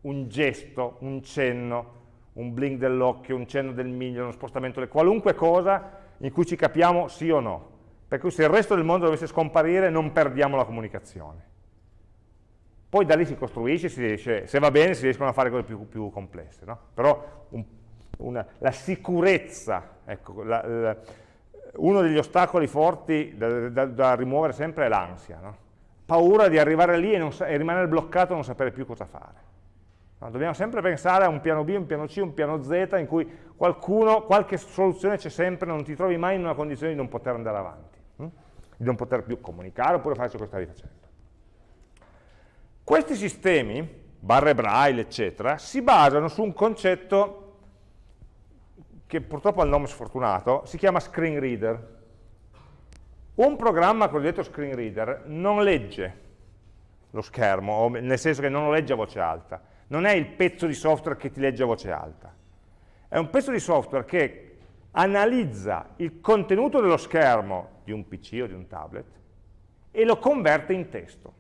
Un gesto, un cenno, un blink dell'occhio, un cenno del miglio, uno spostamento, qualunque cosa in cui ci capiamo sì o no. Per cui se il resto del mondo dovesse scomparire non perdiamo la comunicazione. Poi da lì si costruisce, si riesce, se va bene si riescono a fare cose più, più complesse, no? però un, una, la sicurezza, ecco, la, la, uno degli ostacoli forti da, da, da rimuovere sempre è l'ansia, no? paura di arrivare lì e, e, rimanere bloccato e non sapere più cosa fare. No? Dobbiamo sempre pensare a un piano B, un piano C, un piano Z in cui qualcuno, qualche soluzione c'è sempre, non ti trovi mai in una condizione di non poter andare avanti, hm? di non poter più comunicare oppure fare ciò che stavi facendo. Questi sistemi, barre braille, eccetera, si basano su un concetto che purtroppo ha il nome sfortunato, si chiama screen reader. Un programma cosiddetto screen reader non legge lo schermo, nel senso che non lo legge a voce alta, non è il pezzo di software che ti legge a voce alta, è un pezzo di software che analizza il contenuto dello schermo di un PC o di un tablet e lo converte in testo.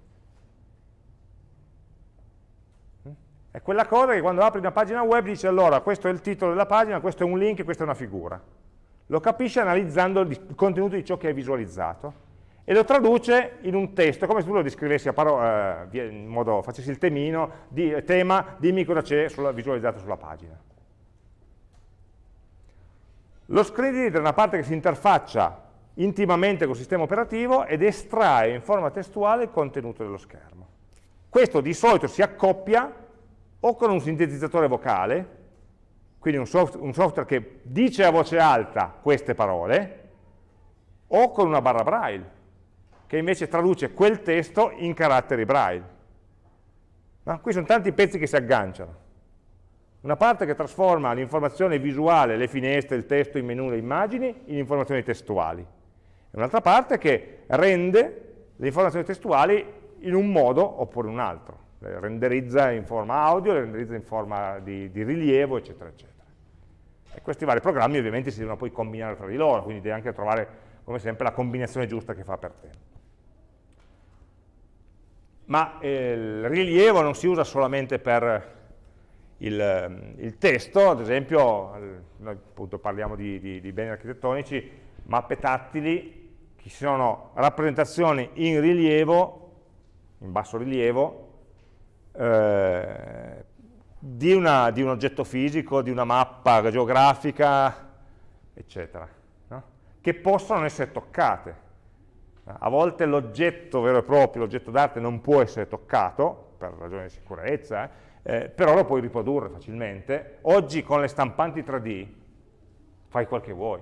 È quella cosa che quando apri una pagina web dice allora questo è il titolo della pagina, questo è un link, questa è una figura. Lo capisce analizzando il contenuto di ciò che hai visualizzato e lo traduce in un testo, come se tu lo descrivessi a parola, eh, in modo, facessi il temino, di, tema, dimmi cosa c'è visualizzato sulla pagina. Lo screen reader è una parte che si interfaccia intimamente col sistema operativo ed estrae in forma testuale il contenuto dello schermo. Questo di solito si accoppia o con un sintetizzatore vocale, quindi un, soft, un software che dice a voce alta queste parole, o con una barra braille, che invece traduce quel testo in caratteri braille. No? Qui sono tanti pezzi che si agganciano. Una parte che trasforma l'informazione visuale, le finestre, il testo, i menu, le immagini, in informazioni testuali. E un'altra parte che rende le informazioni testuali in un modo oppure un altro le renderizza in forma audio, le renderizza in forma di, di rilievo, eccetera, eccetera. E questi vari programmi ovviamente si devono poi combinare tra di loro, quindi devi anche trovare, come sempre, la combinazione giusta che fa per te. Ma eh, il rilievo non si usa solamente per il, il testo, ad esempio, noi appunto parliamo di, di, di beni architettonici, mappe tattili, che sono rappresentazioni in rilievo, in basso rilievo, eh, di, una, di, un oggetto fisico, di una mappa geografica, eccetera, no? che possono essere toccate. A volte l'oggetto vero e proprio, l'oggetto d'arte non può essere toccato, per ragioni di sicurezza, eh, però lo puoi riprodurre facilmente. Oggi con le stampanti 3D fai quel che vuoi,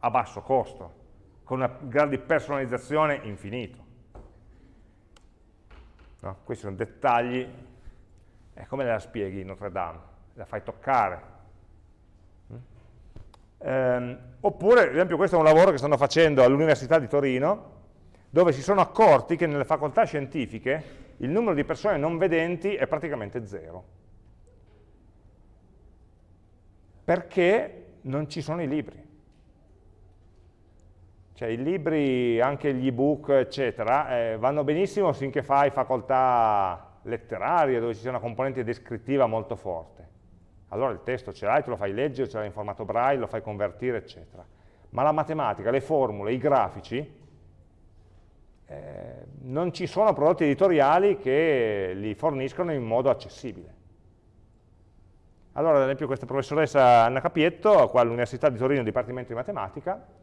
a basso costo, con una grado di personalizzazione infinito. No? Questi sono dettagli e come la spieghi Notre Dame? La fai toccare. Ehm, oppure, ad esempio, questo è un lavoro che stanno facendo all'Università di Torino, dove si sono accorti che nelle facoltà scientifiche il numero di persone non vedenti è praticamente zero. Perché non ci sono i libri. Cioè i libri, anche gli ebook, eccetera, eh, vanno benissimo finché fai facoltà letterarie dove ci sia una componente descrittiva molto forte. Allora il testo ce l'hai, te lo fai leggere, ce l'hai in formato braille, lo fai convertire, eccetera. Ma la matematica, le formule, i grafici, eh, non ci sono prodotti editoriali che li forniscono in modo accessibile. Allora, ad esempio, questa professoressa Anna Capietto, qua all'Università di Torino, Dipartimento di Matematica,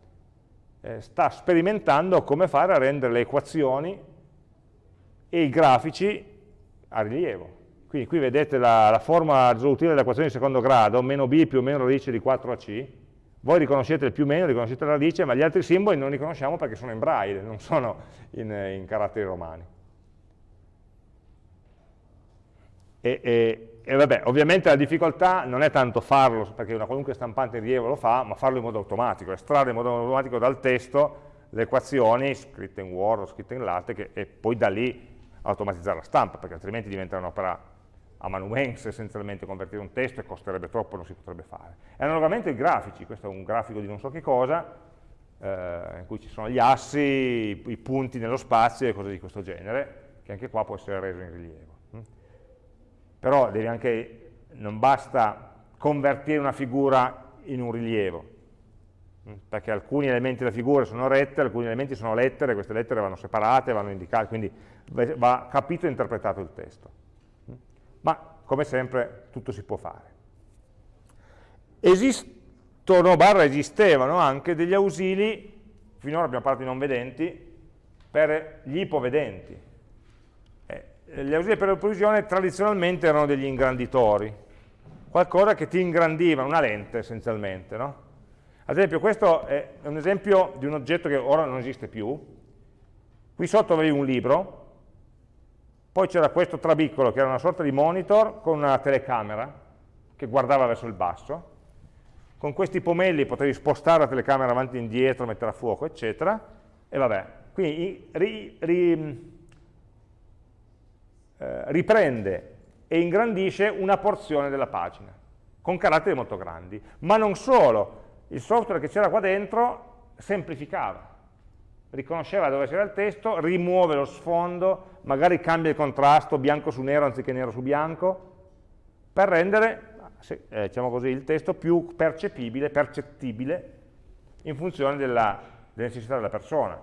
eh, sta sperimentando come fare a rendere le equazioni e i grafici a rilievo. Quindi qui vedete la, la forma risolutiva dell'equazione di secondo grado, meno b più o meno radice di 4ac, voi riconoscete il più o meno, riconoscete la radice, ma gli altri simboli non li conosciamo perché sono in braille, non sono in, in caratteri romani. E, e, e, vabbè, ovviamente la difficoltà non è tanto farlo, perché una qualunque stampante in rilievo lo fa, ma farlo in modo automatico, estrarre in modo automatico dal testo le equazioni scritte in Word o scritte in LaTeX e poi da lì automatizzare la stampa, perché altrimenti diventa un'opera amanuense essenzialmente convertire un testo e costerebbe troppo, non si potrebbe fare. E analogamente i grafici, questo è un grafico di non so che cosa, eh, in cui ci sono gli assi, i, punti nello spazio e cose di questo genere, che anche qua può essere reso in rilievo. Mm? Però anche, non basta convertire una figura in un rilievo, mm? perché alcuni elementi della figura sono rette, alcuni elementi sono lettere, queste lettere vanno separate, vanno indicate, quindi va capito e interpretato il testo ma come sempre tutto si può fare. Esistono, barra esistevano anche degli ausili, finora abbiamo parlato di non vedenti, per gli ipovedenti. Eh, gli ausili per l'opprovisione tradizionalmente erano degli ingranditori, qualcosa che ti ingrandiva, una lente essenzialmente. No? Ad esempio questo è un esempio di un oggetto che ora non esiste più, qui sotto avevi un libro, poi c'era questo trabicolo che era una sorta di monitor con una telecamera che guardava verso il basso. Con questi pomelli potevi spostare la telecamera avanti e indietro, mettere a fuoco, eccetera. E vabbè, quindi ri, ri, eh, riprende e ingrandisce una porzione della pagina, con caratteri molto grandi. Ma non solo, il software che c'era qua dentro semplificava riconosceva dove c'era il testo, rimuove lo sfondo, magari cambia il contrasto bianco su nero anziché nero su bianco, per rendere eh, diciamo così, il testo più percepibile, percettibile in funzione della, delle necessità della persona.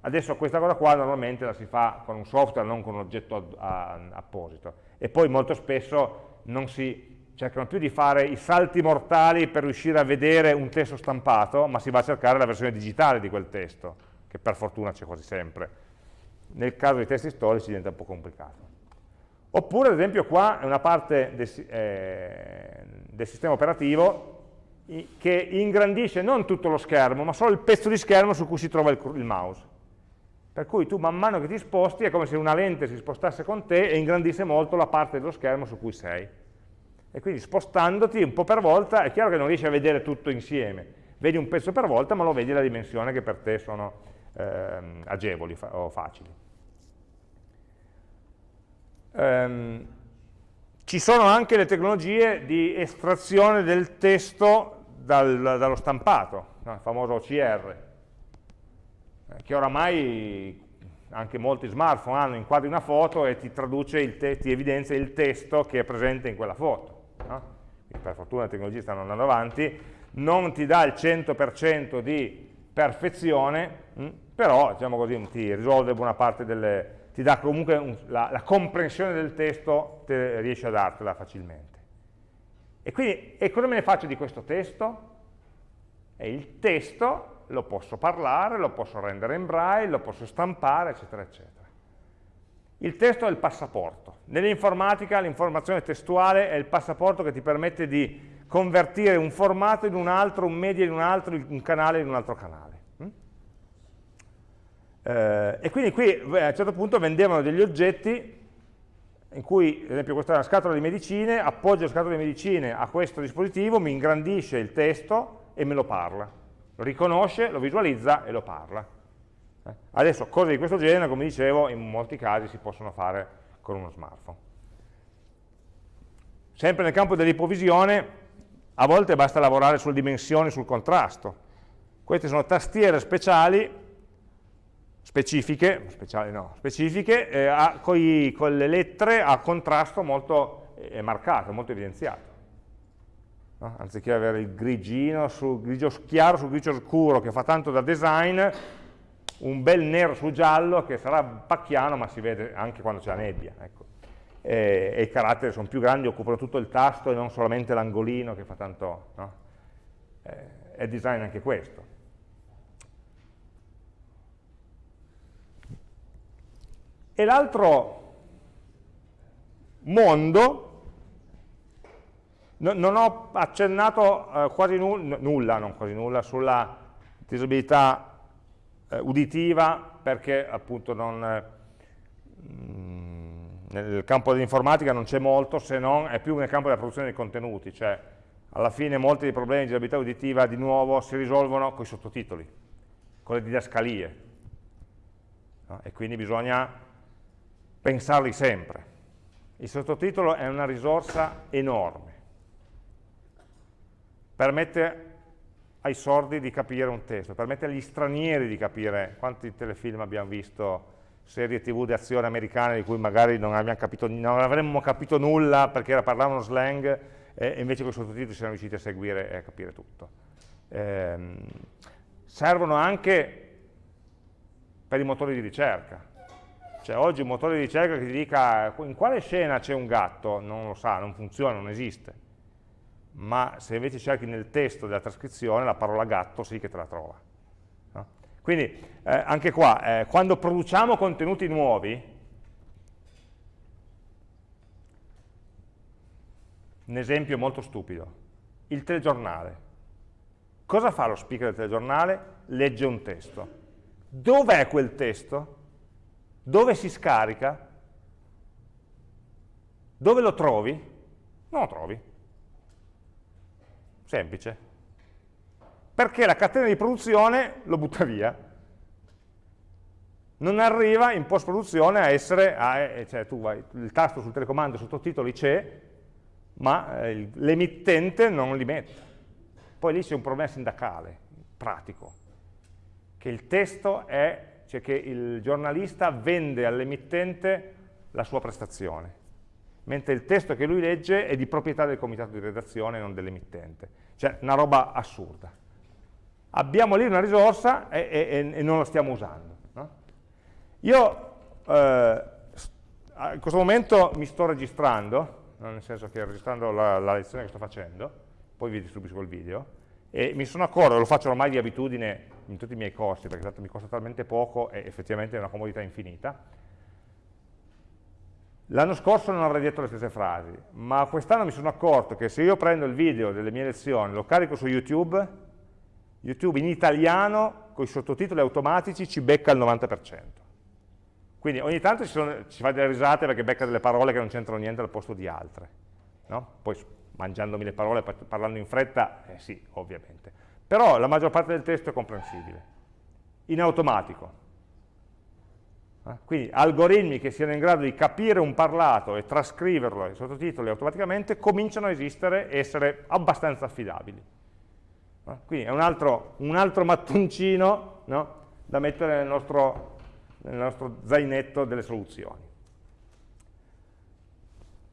Adesso questa cosa qua normalmente la si fa con un software, non con un oggetto apposito. E poi molto spesso non si cercano più di fare i salti mortali per riuscire a vedere un testo stampato, ma si va a cercare la versione digitale di quel testo che per fortuna c'è quasi sempre. Nel caso dei testi storici diventa un po' complicato. Oppure, ad esempio, qua è una parte del, eh, del sistema operativo che ingrandisce non tutto lo schermo, ma solo il pezzo di schermo su cui si trova il, il mouse. Per cui tu man mano che ti sposti è come se una lente si spostasse con te e ingrandisse molto la parte dello schermo su cui sei. E quindi spostandoti un po' per volta è chiaro che non riesci a vedere tutto insieme, vedi un pezzo per volta ma lo vedi la dimensione che per te sono ehm, agevoli fa o facili. Ehm, Ci sono anche le tecnologie di estrazione del testo dal, dallo stampato, no? il famoso OCR, che oramai anche molti smartphone hanno, inquadri una foto e ti traduce, ti evidenzia il testo che è presente in quella foto. No? per fortuna le tecnologie stanno andando avanti, non ti dà il 100% di perfezione, mh, hm, però diciamo così, ti risolve buona parte delle, ti dà comunque un, la, la, comprensione del testo, te, riesce a dartela facilmente. E quindi, e cosa me ne faccio di questo testo? E il testo lo posso parlare, lo posso rendere in braille, lo posso stampare, eccetera, eccetera. Il testo è il passaporto. Nell'informatica l'informazione testuale è il passaporto che ti permette di convertire un formato in un altro, un media in un altro, un canale in un altro canale. Mm? Eh, e quindi qui a un certo punto vendevano degli oggetti in cui, ad esempio, questa è una scatola di medicine, appoggio la scatola di medicine a questo dispositivo, mi ingrandisce il testo e me lo parla. Lo riconosce, lo visualizza e lo parla. Eh? Adesso cose di questo genere, come dicevo, in molti casi si possono fare con uno smartphone. Sempre nel campo dell'ipovisione, a volte basta lavorare sulle dimensioni, sul contrasto. Queste sono tastiere speciali, specifiche, speciali no, specifiche, eh, a, coi, con le lettere a contrasto molto eh, marcato, molto evidenziato. No? Anziché avere il grigino sul grigio chiaro sul grigio scuro che fa tanto da design, un bel nero su giallo che sarà pacchiano ma si vede anche quando c'è la nebbia. Ecco. E, e, i caratteri sono più grandi, occupano tutto il tasto e non solamente l'angolino che fa tanto... No? Eh, è design anche questo. E l'altro mondo, no, non ho accennato eh, quasi nulla, nulla, non quasi nulla, sulla disabilità eh, uditiva perché appunto non, eh, nel campo dell'informatica non c'è molto se non è più nel campo della produzione dei contenuti, cioè alla fine molti dei problemi di disabilità uditiva di nuovo si risolvono con i sottotitoli, con le didascalie no? e quindi bisogna pensarli sempre. Il sottotitolo è una risorsa enorme, permette ai sordi di capire un testo, permette agli stranieri di capire quanti telefilm abbiamo visto, serie tv di azione americane di cui magari non, capito, non avremmo capito nulla perché parlavano slang e invece con i sottotitoli siamo riusciti a seguire e a capire tutto. Eh, servono anche per i motori di ricerca. Cioè oggi un motore di ricerca che ti dica in quale scena c'è un gatto, non lo sa, non funziona, non esiste ma se invece cerchi nel testo della trascrizione la parola gatto sì che te la trova. No? Quindi eh, anche qua, eh, quando produciamo contenuti nuovi, un esempio molto stupido, il telegiornale. Cosa fa lo speaker del telegiornale? Legge un testo. Dov'è quel testo? Dove si scarica? Dove lo trovi? Non lo trovi Semplice. Perché la catena di produzione lo butta via. Non arriva in post-produzione a essere, a, eh, cioè tu vai, il tasto sul telecomando sottotitoli c'è, ma eh, l'emittente non li mette. Poi lì c'è un problema sindacale, pratico, che il testo è, cioè che il giornalista vende all'emittente la sua prestazione mentre il testo che lui legge è di proprietà del comitato di redazione e non dell'emittente. Cioè, una roba assurda. Abbiamo lì una risorsa e, e, e non la stiamo usando. No? Io eh, in questo momento mi sto registrando, nel senso che registrando la, la, lezione che sto facendo, poi vi distribuisco il video, e mi sono accorto, lo faccio ormai di abitudine in tutti i miei corsi, perché tanto mi costa talmente poco e effettivamente è una comodità infinita, L'anno scorso non avrei detto le stesse frasi, ma quest'anno mi sono accorto che se io prendo il video delle mie lezioni, lo carico su YouTube, YouTube in italiano, con i sottotitoli automatici, ci becca il 90%. Quindi ogni tanto ci, sono, ci fa delle risate perché becca delle parole che non c'entrano niente al posto di altre. No? Poi mangiandomi le parole, parlando in fretta, eh sì, ovviamente. Però la maggior parte del testo è comprensibile, in automatico. Eh? Quindi algoritmi che siano in grado di capire un parlato e trascriverlo ai sottotitoli automaticamente cominciano a esistere e essere abbastanza affidabili. Eh? Quindi è un altro, un altro mattoncino no? da mettere nel nostro, nel nostro zainetto delle soluzioni.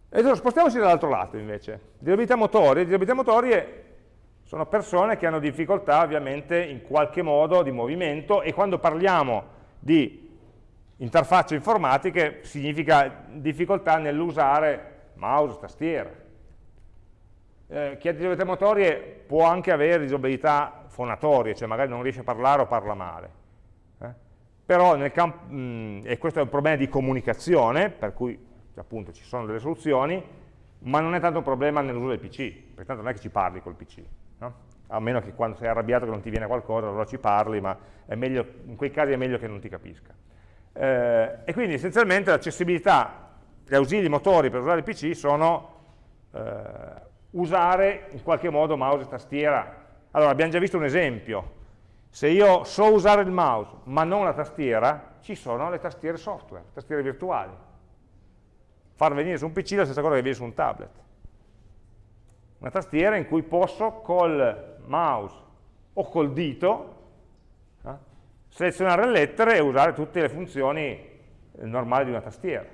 E adesso spostiamoci dall'altro lato invece. Disabilità motorie. Disabilità motorie sono persone che hanno difficoltà ovviamente in qualche modo di movimento e quando parliamo di interfacce informatiche significa difficoltà nell'usare mouse, tastiera. Eh, chi ha disabilità motorie può anche avere disabilità fonatorie, cioè magari non riesce a parlare o parla male. Eh? Però nel campo, mh, e questo è un problema di comunicazione, per cui appunto ci sono delle soluzioni, ma non è tanto un problema nell'uso del PC, perché tanto non è che ci parli col PC. No? A meno che quando sei arrabbiato che non ti viene qualcosa, allora ci parli, ma meglio, in quei casi è meglio che non ti capisca. Eh, e quindi essenzialmente l'accessibilità, gli ausili motori per usare il PC sono eh, usare in qualche modo mouse e tastiera. Allora, abbiamo già visto un esempio. Se io so usare il mouse ma non la tastiera, ci sono le tastiere software, tastiere virtuali. Far venire su un PC la stessa cosa che viene su un tablet. Una tastiera in cui posso col mouse o col dito selezionare le lettere e usare tutte le funzioni eh, normali di una tastiera.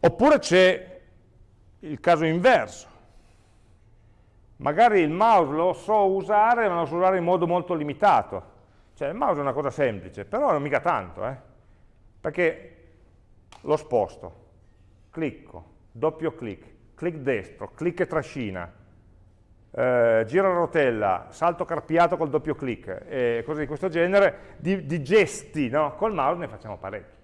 Oppure c'è il caso inverso. Magari il mouse lo so usare, ma lo so usare in modo molto limitato. Cioè il mouse è una cosa semplice, però non mica tanto, eh? perché lo sposto, clicco, doppio clic, clic destro, clic e trascina, eh, gira la rotella, salto carpiato col doppio clic e cose di questo genere, di, di gesti no? col mouse ne facciamo parecchi.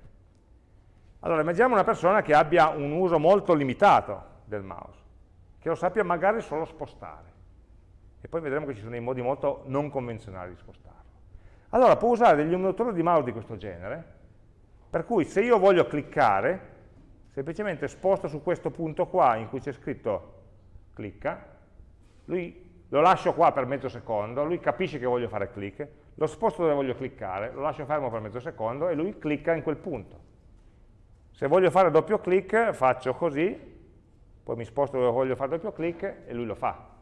Allora immaginiamo una persona che abbia un uso molto limitato del mouse, che lo sappia magari solo spostare, e poi vedremo che ci sono dei modi molto non convenzionali di spostarlo. Allora può usare degli emulatori di mouse di questo genere, per cui se io voglio cliccare, semplicemente sposto su questo punto qua in cui c'è scritto clicca, lui lo lascio qua per mezzo secondo, lui capisce che voglio fare clic, lo sposto dove voglio cliccare, lo lascio fermo per mezzo secondo e lui clicca in quel punto. Se voglio fare doppio clic faccio così, poi mi sposto dove voglio fare doppio clic e lui lo fa.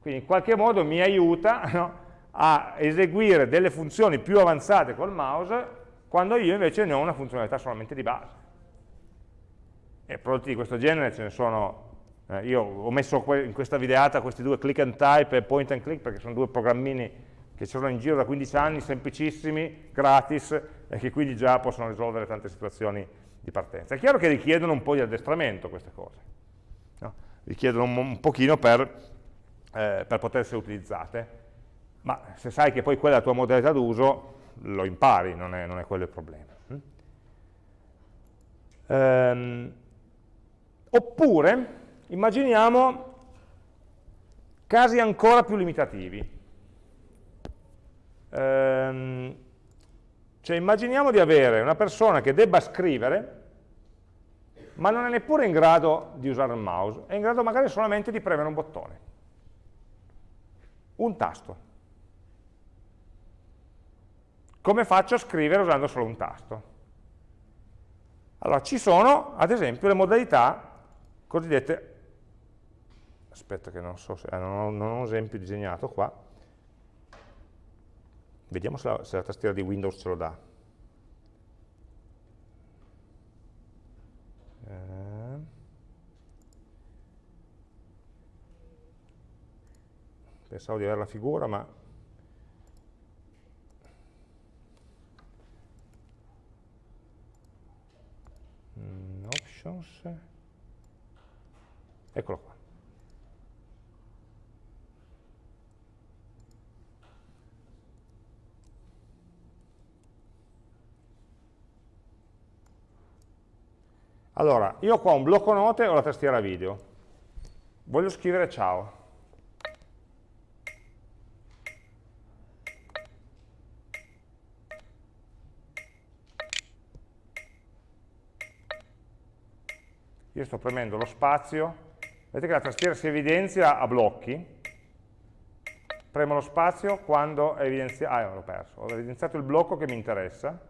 Quindi in qualche modo mi aiuta no, a eseguire delle funzioni più avanzate col mouse quando io invece ne ho una funzionalità solamente di base. E prodotti di questo genere ce ne sono eh, io ho messo in questa videata questi due click and type e point and click perché sono due programmini che ci sono in giro da 15 anni, semplicissimi, gratis e che quindi già possono risolvere tante situazioni di partenza. È chiaro che richiedono un po' di addestramento queste cose, no? richiedono un, un pochino per, eh, per poter essere utilizzate, ma se sai che poi quella è la tua modalità d'uso, lo impari, non è, non è quello il problema. Mm? Ehm, oppure, Immaginiamo casi ancora più limitativi. Ehm, cioè immaginiamo di avere una persona che debba scrivere, ma non è neppure in grado di usare il mouse, è in grado magari solamente di premere un bottone, un tasto. Come faccio a scrivere usando solo un tasto? Allora, ci sono, ad esempio, le modalità cosiddette aspetta che non so se eh, non, ho, non ho un esempio disegnato qua, vediamo se la, se la tastiera di Windows ce lo dà. Eh. Pensavo di avere la figura, ma mm, options eccolo qua Allora, io ho qua un blocco note e ho la tastiera video. Voglio scrivere ciao. Io sto premendo lo spazio, vedete che la tastiera si evidenzia a blocchi, premo lo spazio quando è evidenziato, ah l'ho perso, ho evidenziato il blocco che mi interessa,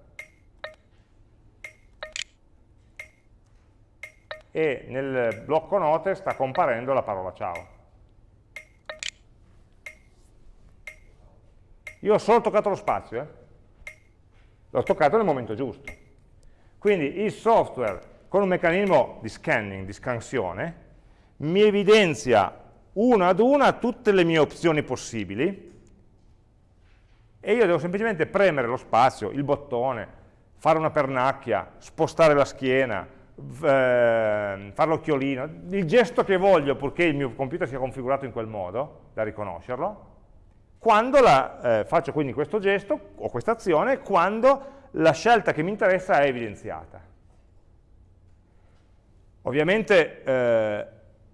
e nel blocco note sta comparendo la parola ciao. Io ho solo toccato lo spazio, eh? l'ho toccato nel momento giusto. Quindi il software con un meccanismo di scanning, di scansione, mi evidenzia una ad una tutte le mie opzioni possibili e io devo semplicemente premere lo spazio, il bottone, fare una pernacchia, spostare la schiena, fare l'occhiolino, il gesto che voglio purché il mio computer sia configurato in quel modo, da riconoscerlo, quando la, eh, faccio quindi questo gesto o questa azione, quando la scelta che mi interessa è evidenziata. Ovviamente eh,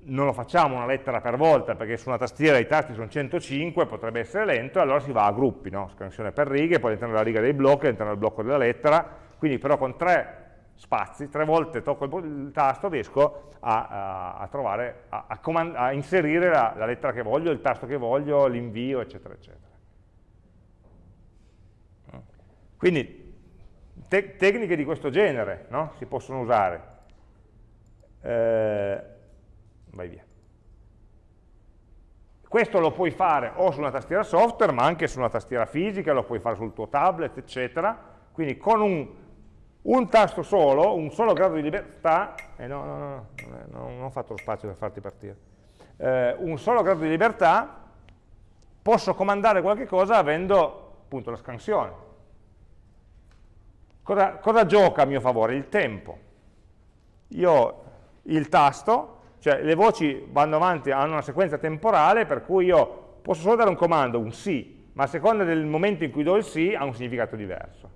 non lo facciamo una lettera per volta, perché su una tastiera i tasti sono 105, potrebbe essere lento, e allora si va a gruppi, no? scansione per righe, poi all'interno della riga dei blocchi, all'interno del blocco della lettera, quindi però con tre spazi, tre volte tocco il, tasto, riesco a, a, a trovare, a, a inserire la, la, lettera che voglio, il tasto che voglio, l'invio, eccetera, eccetera. Quindi te tecniche di questo genere no? si possono usare. Eh, vai via. Questo lo puoi fare o su una tastiera software, ma anche su una tastiera fisica, lo puoi fare sul tuo tablet, eccetera. Quindi con un, un tasto solo, un solo grado di libertà, eh no, no, no, no, non ho fatto lo spazio per farti partire, eh, un solo grado di libertà, posso comandare qualche cosa avendo appunto la scansione. Cosa, cosa gioca a mio favore? Il tempo. Io il tasto cioè le voci vanno avanti, hanno una sequenza temporale per cui io posso solo dare un comando, un sì, ma a seconda del momento in cui do il sì ha un significato diverso.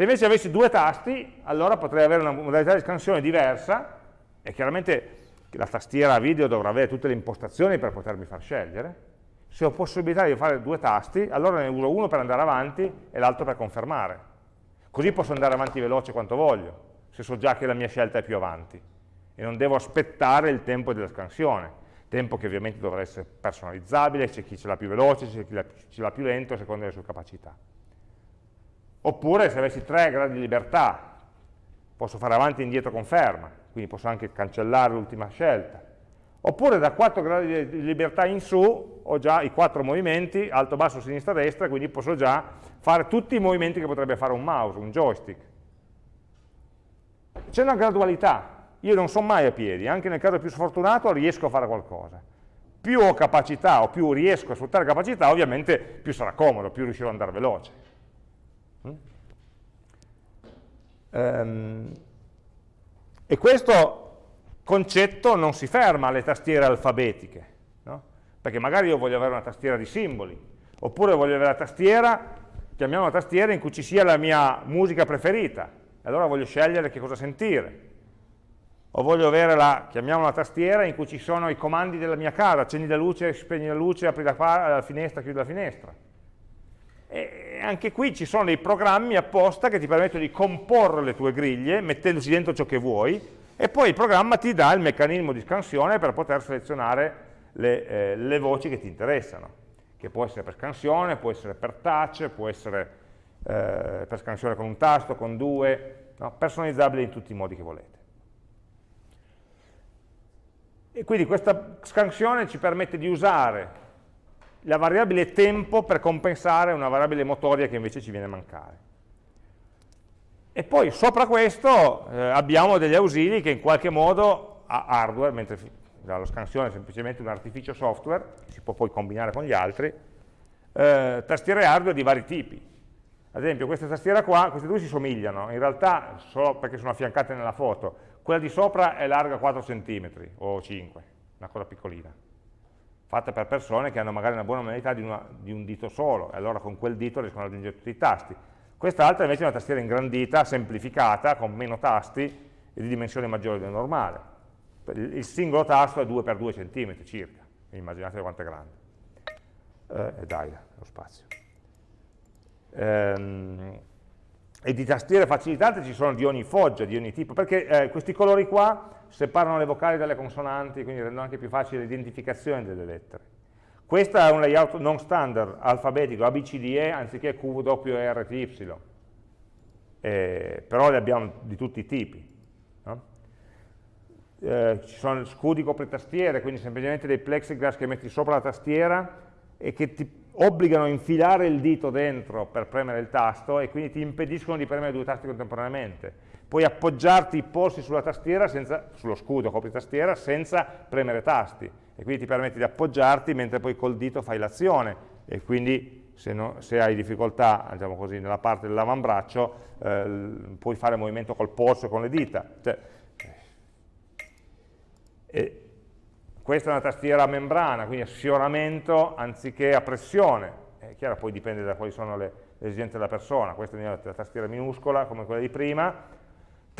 Se invece avessi due tasti, allora potrei avere una modalità di scansione diversa e chiaramente la tastiera video dovrà avere tutte le impostazioni per potermi far scegliere. Se ho possibilità di fare due tasti, allora ne uso uno per andare avanti e l'altro per confermare. Così posso andare avanti veloce quanto voglio, se so già che la mia scelta è più avanti e non devo aspettare il tempo della scansione, tempo che ovviamente dovrà essere personalizzabile, c'è chi ce l'ha più veloce, c'è chi ce l'ha più lento, a seconda delle sue capacità. Oppure se avessi tre gradi di libertà, posso fare avanti e indietro conferma, quindi posso anche cancellare l'ultima scelta. Oppure da 4 gradi di libertà in su ho già i quattro movimenti, alto, basso, sinistra, destra, quindi posso già fare tutti i movimenti che potrebbe fare un mouse, un joystick. C'è una gradualità, io non sono mai a piedi, anche nel caso più sfortunato riesco a fare qualcosa. Più ho capacità o più riesco a sfruttare capacità, ovviamente più sarà comodo, più riuscirò ad andare veloce. Mm? Um, e questo concetto non si ferma alle tastiere alfabetiche, no? perché magari io voglio avere una tastiera di simboli, oppure voglio avere la tastiera, chiamiamo la tastiera in cui ci sia la mia musica preferita, allora voglio scegliere che cosa sentire o voglio avere la, chiamiamola la tastiera, in cui ci sono i comandi della mia casa, accendi la luce, spegni la luce, apri la, la finestra, chiudi la finestra. E anche qui ci sono dei programmi apposta che ti permettono di comporre le tue griglie, mettendoci dentro ciò che vuoi, e poi il programma ti dà il meccanismo di scansione per poter selezionare le, eh, le voci che ti interessano, che può essere per scansione, può essere per touch, può essere eh, per scansione con un tasto, con due, no? personalizzabile in tutti i modi che volete. E quindi questa scansione ci permette di usare la variabile tempo per compensare una variabile motoria che invece ci viene a mancare. E poi sopra questo eh, abbiamo degli ausili che in qualche modo a hardware, mentre la scansione è semplicemente un artificio software, si può poi combinare con gli altri, eh, tastiere hardware di vari tipi. Ad esempio questa tastiera qua, queste due si somigliano, in realtà solo perché sono affiancate nella foto, quella di sopra è larga 4 cm o 5, una cosa piccolina, fatta per persone che hanno magari una buona modalità di, una, di un dito solo, e allora con quel dito riescono ad aggiungere tutti i tasti. Quest'altra invece è una tastiera ingrandita, semplificata, con meno tasti e di dimensione maggiore del normale. Il singolo tasto è 2 x 2 cm circa, immaginate quanto è grande. Eh, dai, lo spazio. Ehm, e di tastiere facilitate ci sono di ogni foggia, di ogni tipo, perché eh, questi colori qua separano le vocali dalle consonanti, quindi rendono anche più facile l'identificazione delle lettere. Questo è un layout non standard, alfabetico, ABCDE anziché QWRTY, eh, però le abbiamo di tutti i tipi. No? eh, ci sono scudi copritastiere, quindi semplicemente dei plexiglass che metti sopra la tastiera e che ti obbligano a infilare il dito dentro per premere il tasto e quindi ti impediscono di premere due tasti contemporaneamente. Puoi appoggiarti i polsi sulla tastiera, senza, sullo scudo copritastiera, senza premere tasti e quindi ti permette di appoggiarti mentre poi col dito fai l'azione e quindi se, no, se, hai difficoltà diciamo così, nella parte dell'avambraccio eh, puoi fare movimento col polso e con le dita. Cioè, e questa è una tastiera a membrana, quindi a sfioramento anziché a pressione. È chiaro, poi dipende da quali sono le, le esigenze della persona. Questa è una tastiera minuscola, come quella di prima.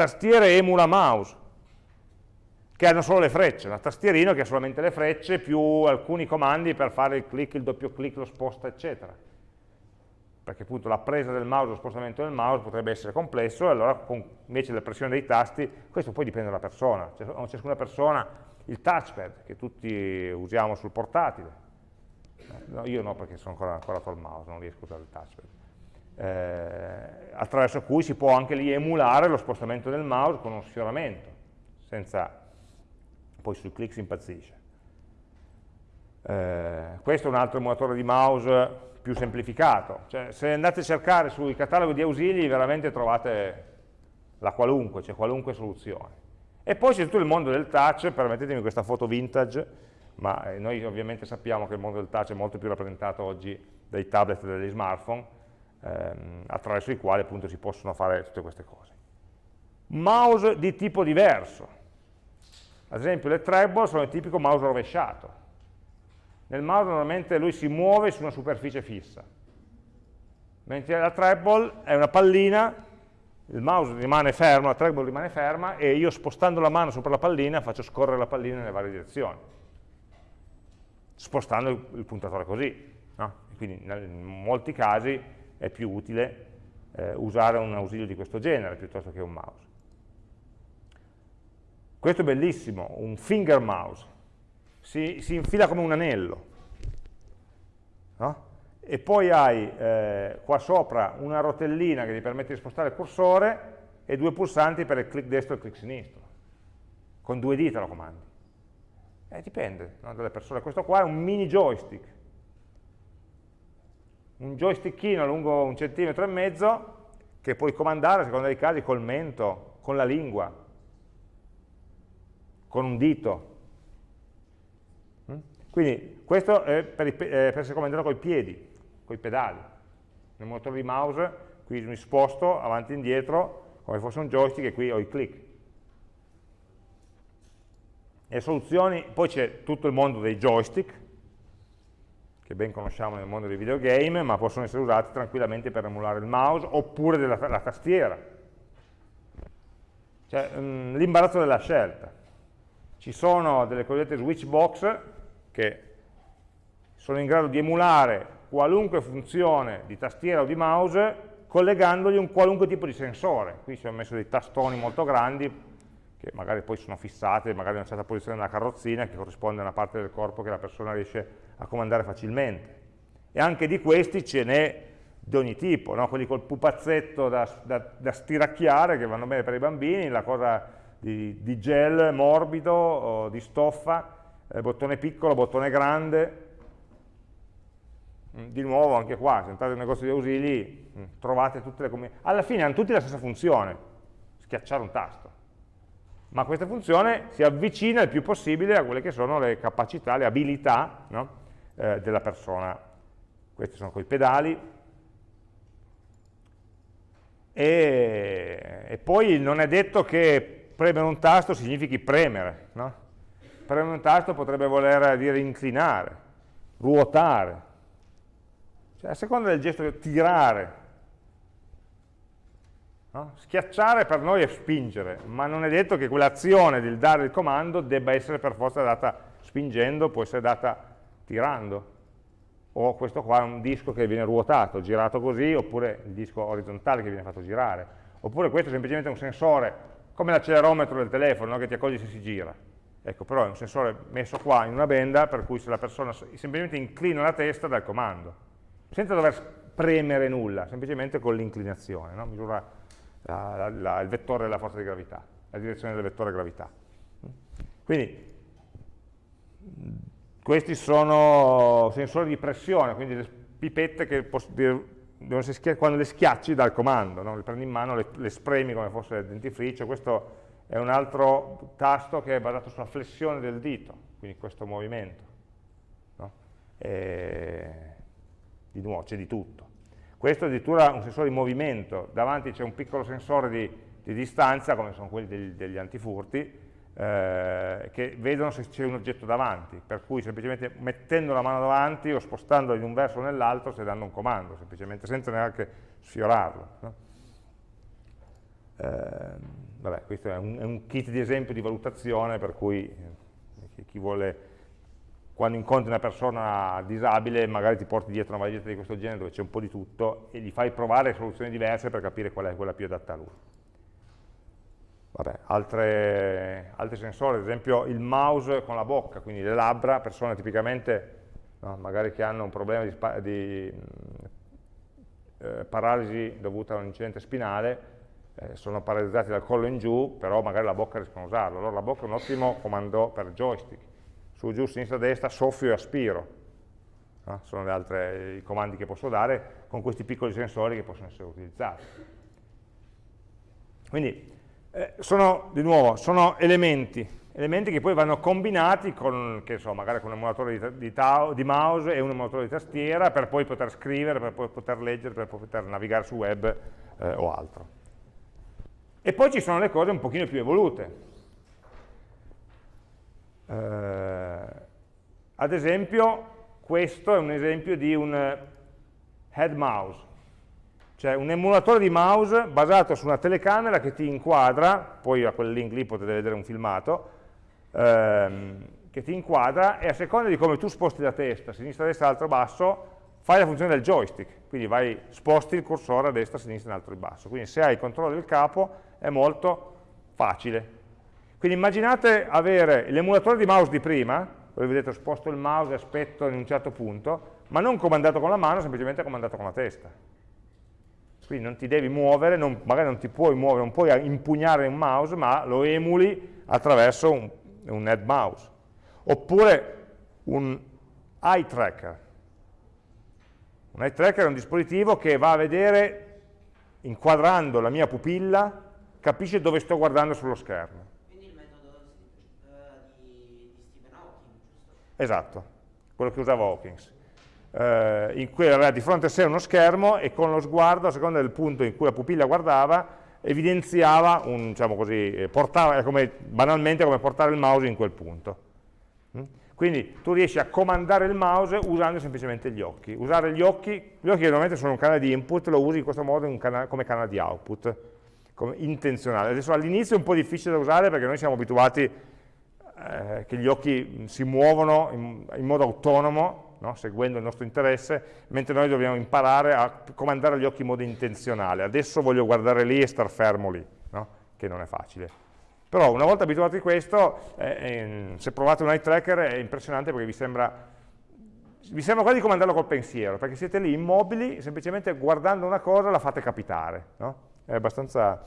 Tastiere emula mouse, che hanno solo le frecce. Una tastierina che ha solamente le frecce, più alcuni comandi per fare il click, il doppio clic, lo sposta, eccetera. Perché appunto la presa del mouse, lo spostamento del mouse potrebbe essere complesso, e allora con, invece della pressione dei tasti, questo poi dipende dalla persona. Cioè, ciascuna persona il touchpad che tutti usiamo sul portatile, no, io no perché sono ancora ancorato al mouse, non riesco a usare il touchpad, eh, attraverso cui si può anche lì emulare lo spostamento del mouse con uno sfioramento, senza poi sul click si impazzisce. Eh, questo è un altro emulatore di mouse più semplificato, cioè, se andate a cercare sui cataloghi di ausili veramente trovate la qualunque, c'è cioè qualunque soluzione. E poi c'è tutto il mondo del touch, permettetemi questa foto vintage, ma eh, noi ovviamente sappiamo che il mondo del touch è molto più rappresentato oggi dai tablet e dagli smartphone, ehm, attraverso i quali appunto si possono fare tutte queste cose. Mouse di tipo diverso. Ad esempio le treble sono il tipico mouse rovesciato. Nel mouse normalmente lui si muove su una superficie fissa, mentre la treble è una pallina il mouse rimane fermo, la trackball rimane ferma e io spostando la mano sopra la pallina faccio scorrere la pallina nelle varie direzioni, spostando il puntatore così. No? Quindi in molti casi è più utile eh, usare un ausilio di questo genere piuttosto che un mouse. Questo è bellissimo, un finger mouse, si, si infila come un anello. No? e poi hai eh, qua sopra una rotellina che ti permette di spostare il cursore e due pulsanti per il clic destro e il clic sinistro. Con due dita lo comandi. Eh, dipende no, dalle persone. Questo qua è un mini joystick. Un joystickino lungo un centimetro e mezzo che puoi comandare, a seconda dei casi, col mento, con la lingua, con un dito. Mm? Quindi questo è per, i, eh, per essere comandato con i piedi con i pedali. Nel motore di mouse qui mi sposto avanti e indietro come fosse un joystick e qui ho i click. E soluzioni, poi c'è tutto il mondo dei joystick, che ben conosciamo nel mondo dei videogame, ma possono essere usati tranquillamente per emulare il mouse, oppure della, la tastiera. Cioè, l'imbarazzo della scelta. Ci sono delle cosiddette switch box che sono in grado di emulare qualunque funzione di tastiera o di mouse collegandogli un qualunque tipo di sensore. Qui ci ho messo dei tastoni molto grandi che magari poi sono fissati, magari in una certa posizione della carrozzina che corrisponde a una parte del corpo che la persona riesce a comandare facilmente. E anche di questi ce n'è di ogni tipo, no? quelli col pupazzetto da, da, da, stiracchiare che vanno bene per i bambini, la cosa di, di gel morbido, di stoffa, eh, bottone piccolo, bottone grande, Mm, di nuovo anche qua, se entrate nel negozio di ausili, mm, trovate tutte le combinazioni. Alla fine hanno tutti la stessa funzione, schiacciare un tasto. Ma questa funzione si avvicina il più possibile a quelle che sono le capacità, le abilità no? Eh, della persona. Questi sono quei pedali. E, e, poi non è detto che premere un tasto significhi premere. No? Premere un tasto potrebbe voler dire inclinare, ruotare, cioè, a seconda del gesto di tirare, no? schiacciare per noi è spingere, ma non è detto che quell'azione del dare il comando debba essere per forza data spingendo, può essere data tirando. O questo qua è un disco che viene ruotato, girato così, oppure il disco orizzontale che viene fatto girare. Oppure questo è semplicemente un sensore, come l'accelerometro del telefono, no? che ti accorgi se si gira. Ecco, però è un sensore messo qua in una benda, per cui se la persona semplicemente inclina la testa dal comando senza dover premere nulla, semplicemente con l'inclinazione, no? misura la, la, la, il vettore della forza di gravità, la direzione del vettore gravità. Quindi questi sono sensori di pressione, quindi le pipette che quando le schiacci dal comando, no? le prendi in mano, le, le spremi come fosse il dentifricio, questo è un altro tasto che è basato sulla flessione del dito, quindi questo movimento. No? di nuovo c'è di tutto. Questo è addirittura un sensore di movimento, davanti c'è un piccolo sensore di, di, distanza, come sono quelli degli, degli antifurti, eh, che vedono se c'è un oggetto davanti, per cui semplicemente mettendo la mano davanti o spostandola in un verso o nell'altro si danno un comando, semplicemente senza neanche sfiorarlo. No? Eh, vabbè, questo è un, è un, kit di esempio di valutazione per cui eh, chi vuole, quando incontri una persona disabile, magari ti porti dietro una valigetta di questo genere dove c'è un po' di tutto e gli fai provare soluzioni diverse per capire qual è quella più adatta a lui. Vabbè, altre, altri sensori, ad esempio il mouse con la bocca, quindi le labbra, persone tipicamente, no, magari che hanno un problema di, di eh, paralisi dovuta a un incidente spinale, eh, sono paralizzati dal collo in giù, però magari la bocca riescono a usarlo. Allora la bocca è un ottimo comando per joystick. Su, giù, sinistra, destra, soffio e aspiro. No? Sono gli altri comandi che posso dare con questi piccoli sensori che possono essere utilizzati. Quindi eh, sono, di nuovo, sono elementi, elementi che poi vanno combinati con, che so, magari con un emulatore di, di, di, mouse e un emulatore di tastiera per poi poter scrivere, per poi poter leggere, per poter navigare su web eh, o altro. E poi ci sono le cose un pochino più evolute. Eh, ad esempio, questo è un esempio di un head mouse cioè un emulatore di mouse basato su una telecamera che ti inquadra, poi a quel link lì potete vedere un filmato, ehm, che ti inquadra e a seconda di come tu sposti la testa, sinistra, destra, alto, basso, fai la funzione del joystick, quindi vai, sposti il cursore a destra, sinistra, in alto e basso. Quindi se hai il controllo del capo è molto facile. Quindi immaginate avere l'emulatore di mouse di prima, dove vedete sposto il mouse e aspetto in un certo punto, ma non comandato con la mano, semplicemente comandato con la testa quindi non ti devi muovere, non, magari non ti puoi muovere, non puoi impugnare un mouse, ma lo emuli attraverso un, un head mouse. Oppure un eye tracker. Un eye tracker è un dispositivo che va a vedere, inquadrando la mia pupilla, capisce dove sto guardando sullo schermo. Quindi il metodo uh, di, di Stephen Hawking, giusto? Esatto, quello che usava Hawkins eh, in cui aveva di fronte a sé uno schermo e con lo sguardo, a seconda del punto in cui la pupilla guardava, evidenziava, un, diciamo così, eh, portava, come, banalmente come portare il mouse in quel punto. Mm? Quindi tu riesci a comandare il mouse usando semplicemente gli occhi. Usare gli occhi, gli occhi normalmente sono un canale di input, lo usi in questo modo canale, come canale di output, intenzionale. Adesso all'inizio è un po' difficile da usare perché noi siamo abituati eh, che gli occhi si muovono in, in modo autonomo, no? seguendo il nostro interesse, mentre noi dobbiamo imparare a comandare gli occhi in modo intenzionale. Adesso voglio guardare lì e star fermo lì, no? che non è facile. Però una volta abituati a questo, eh, eh, se provate un eye tracker è impressionante perché vi sembra, vi sembra quasi comandarlo col pensiero, perché siete lì immobili, semplicemente guardando una cosa la fate capitare. No? È abbastanza...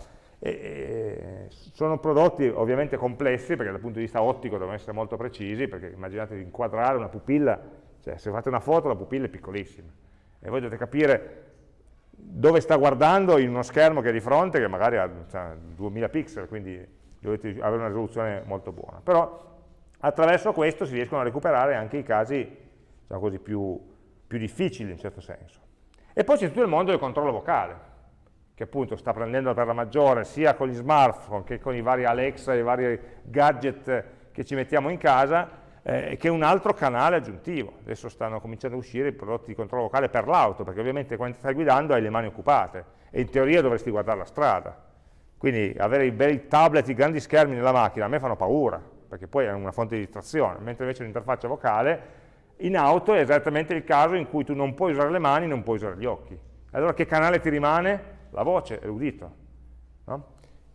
E, sono prodotti ovviamente complessi perché dal punto di vista ottico devono essere molto precisi perché immaginate di inquadrare una pupilla cioè, se fate una foto la pupilla è piccolissima e voi dovete capire dove sta guardando in uno schermo che è di fronte, che magari ha cioè, 2000 pixel, quindi dovete avere una risoluzione molto buona. Però attraverso questo si riescono a recuperare anche i casi diciamo così, più, più difficili in certo senso. E poi c'è tutto il mondo del controllo vocale, che appunto sta prendendo per la maggiore sia con gli smartphone che con i vari Alexa i vari gadget che ci mettiamo in casa, eh, che è un altro canale aggiuntivo. Adesso stanno cominciando a uscire i prodotti di controllo vocale per l'auto, perché ovviamente quando stai guidando hai le mani occupate e in teoria dovresti guardare la strada. Quindi avere i bei tablet, i grandi schermi nella macchina, a me fanno paura, perché poi è una fonte di distrazione, mentre invece l'interfaccia vocale in auto è esattamente il caso in cui tu non puoi usare le mani, non puoi usare gli occhi. Allora che canale ti rimane? La voce, l'udito. No?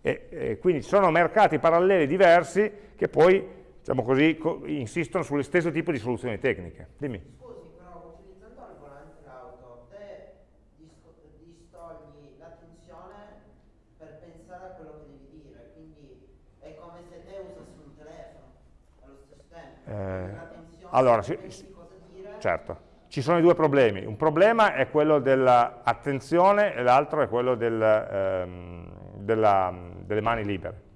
E, e quindi sono mercati paralleli diversi che poi diciamo così, insistono sullo stesso tipo di soluzioni tecniche. Dimmi. Scusi, però utilizzando il volante d'auto, te distogli l'attenzione per pensare a quello che devi dire, quindi è come se te usassi un telefono. allo stesso tempo. Eh, allora, sì, certo. Ci sono i due problemi. Un problema è quello dell'attenzione e l'altro è quello del, ehm, della, delle mani libere.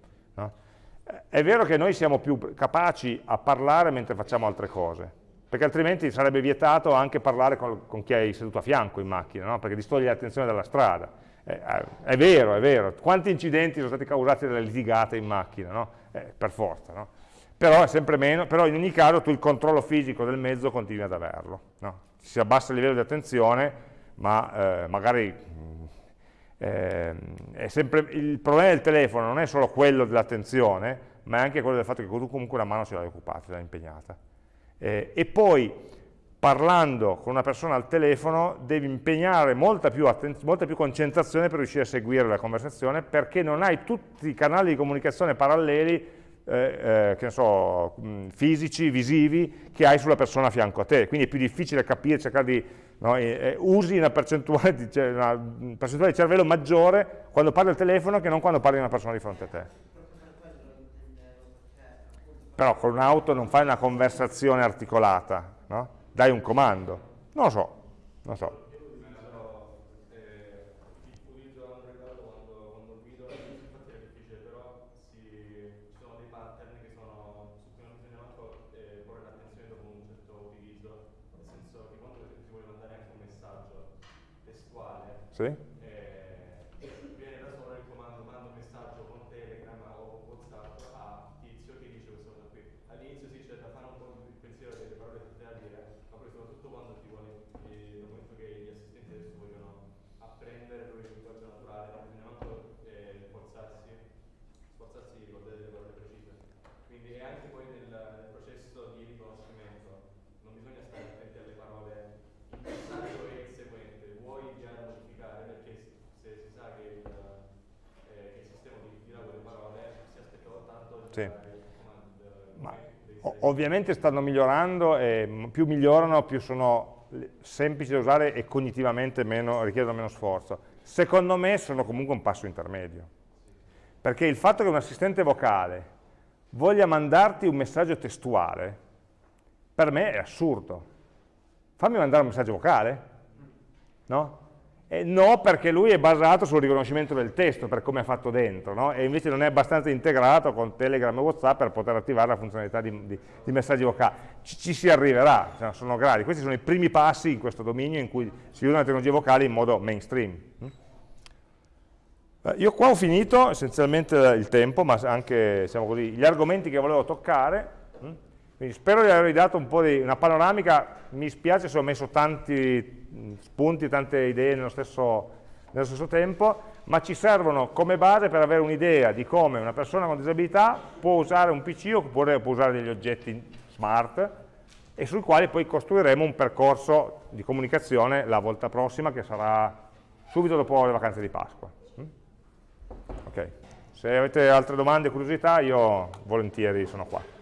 È vero che noi siamo più capaci a parlare mentre facciamo altre cose, perché altrimenti sarebbe vietato anche parlare con, con chi hai seduto a fianco in macchina, no? perché distoglie l'attenzione dalla strada. Eh, eh, è vero, è vero. Quanti incidenti sono stati causati dalle litigate in macchina? No? Eh, per forza, no? però è sempre meno, però in ogni caso tu il controllo fisico del mezzo continui ad averlo, si abbassa il livello di attenzione, ma eh, magari eh, sempre, il problema del telefono non è solo quello dell'attenzione, ma è anche quello del fatto che tu comunque la mano ce l'hai occupata, ce l'hai impegnata. Eh, e poi parlando con una persona al telefono devi impegnare molta più, molta più, concentrazione per riuscire a seguire la conversazione perché non hai tutti i canali di comunicazione paralleli eh, eh, so, fisici, visivi, che hai sulla persona a fianco a te, quindi è più difficile capire, cercare di, no, eh, usi una percentuale, di, una percentuale di cervello maggiore quando parli al telefono che non quando parli di una persona di fronte a te. Però con un'auto non fai una conversazione articolata, no? dai un comando, non lo so, non lo so. Sì? Eh, viene da solo il comando mando un messaggio con Telegram o Whatsapp a tizio che dice questa cosa qui. All'inizio sì c'è da fare un po' il pensiero delle parole tutte da dire, ma poi soprattutto quando ti vuole, eh, dal momento che gli assistenti adesso vogliono apprendere proprio il linguaggio naturale, non bisogna manco eh, forzarsi, sforzarsi di ricordare delle parole precise. Quindi è anche poi nel, nel processo di riconoscimento, non bisogna stare attenti alle parole, il messaggio è il seguente, vuoi inviare una perché se si sa che il, eh, che il sistema utilizza quelle parole si aspettava tanto sì. Ma, ovviamente stanno migliorando e più migliorano più sono semplici da usare e cognitivamente meno, richiedono meno sforzo. Secondo me sono comunque un passo intermedio. Perché il fatto che un assistente vocale voglia mandarti un messaggio testuale, per me è assurdo. Fammi mandare un messaggio vocale? No? Eh, no, perché lui è basato sul riconoscimento del testo, per come è fatto dentro, no? e invece non è abbastanza integrato con Telegram e Whatsapp per poter attivare la funzionalità di, di, di messaggi vocali. Ci, ci, si arriverà, cioè, sono gradi. Questi sono i primi passi in questo dominio in cui si usano le tecnologie vocali in modo mainstream. Mm? Eh, io qua ho finito essenzialmente il tempo, ma anche diciamo così, gli argomenti che volevo toccare. Mm? Quindi spero di avervi dato un po' di una panoramica, mi spiace se ho messo tanti spunti, tante idee nello stesso, nello stesso tempo, ma ci servono come base per avere un'idea di come una persona con disabilità può usare un PC oppure può usare degli oggetti smart e sui quali poi costruiremo un percorso di comunicazione la volta prossima che sarà subito dopo le vacanze di Pasqua. Mm? Ok, se avete altre domande o curiosità io volentieri sono qua.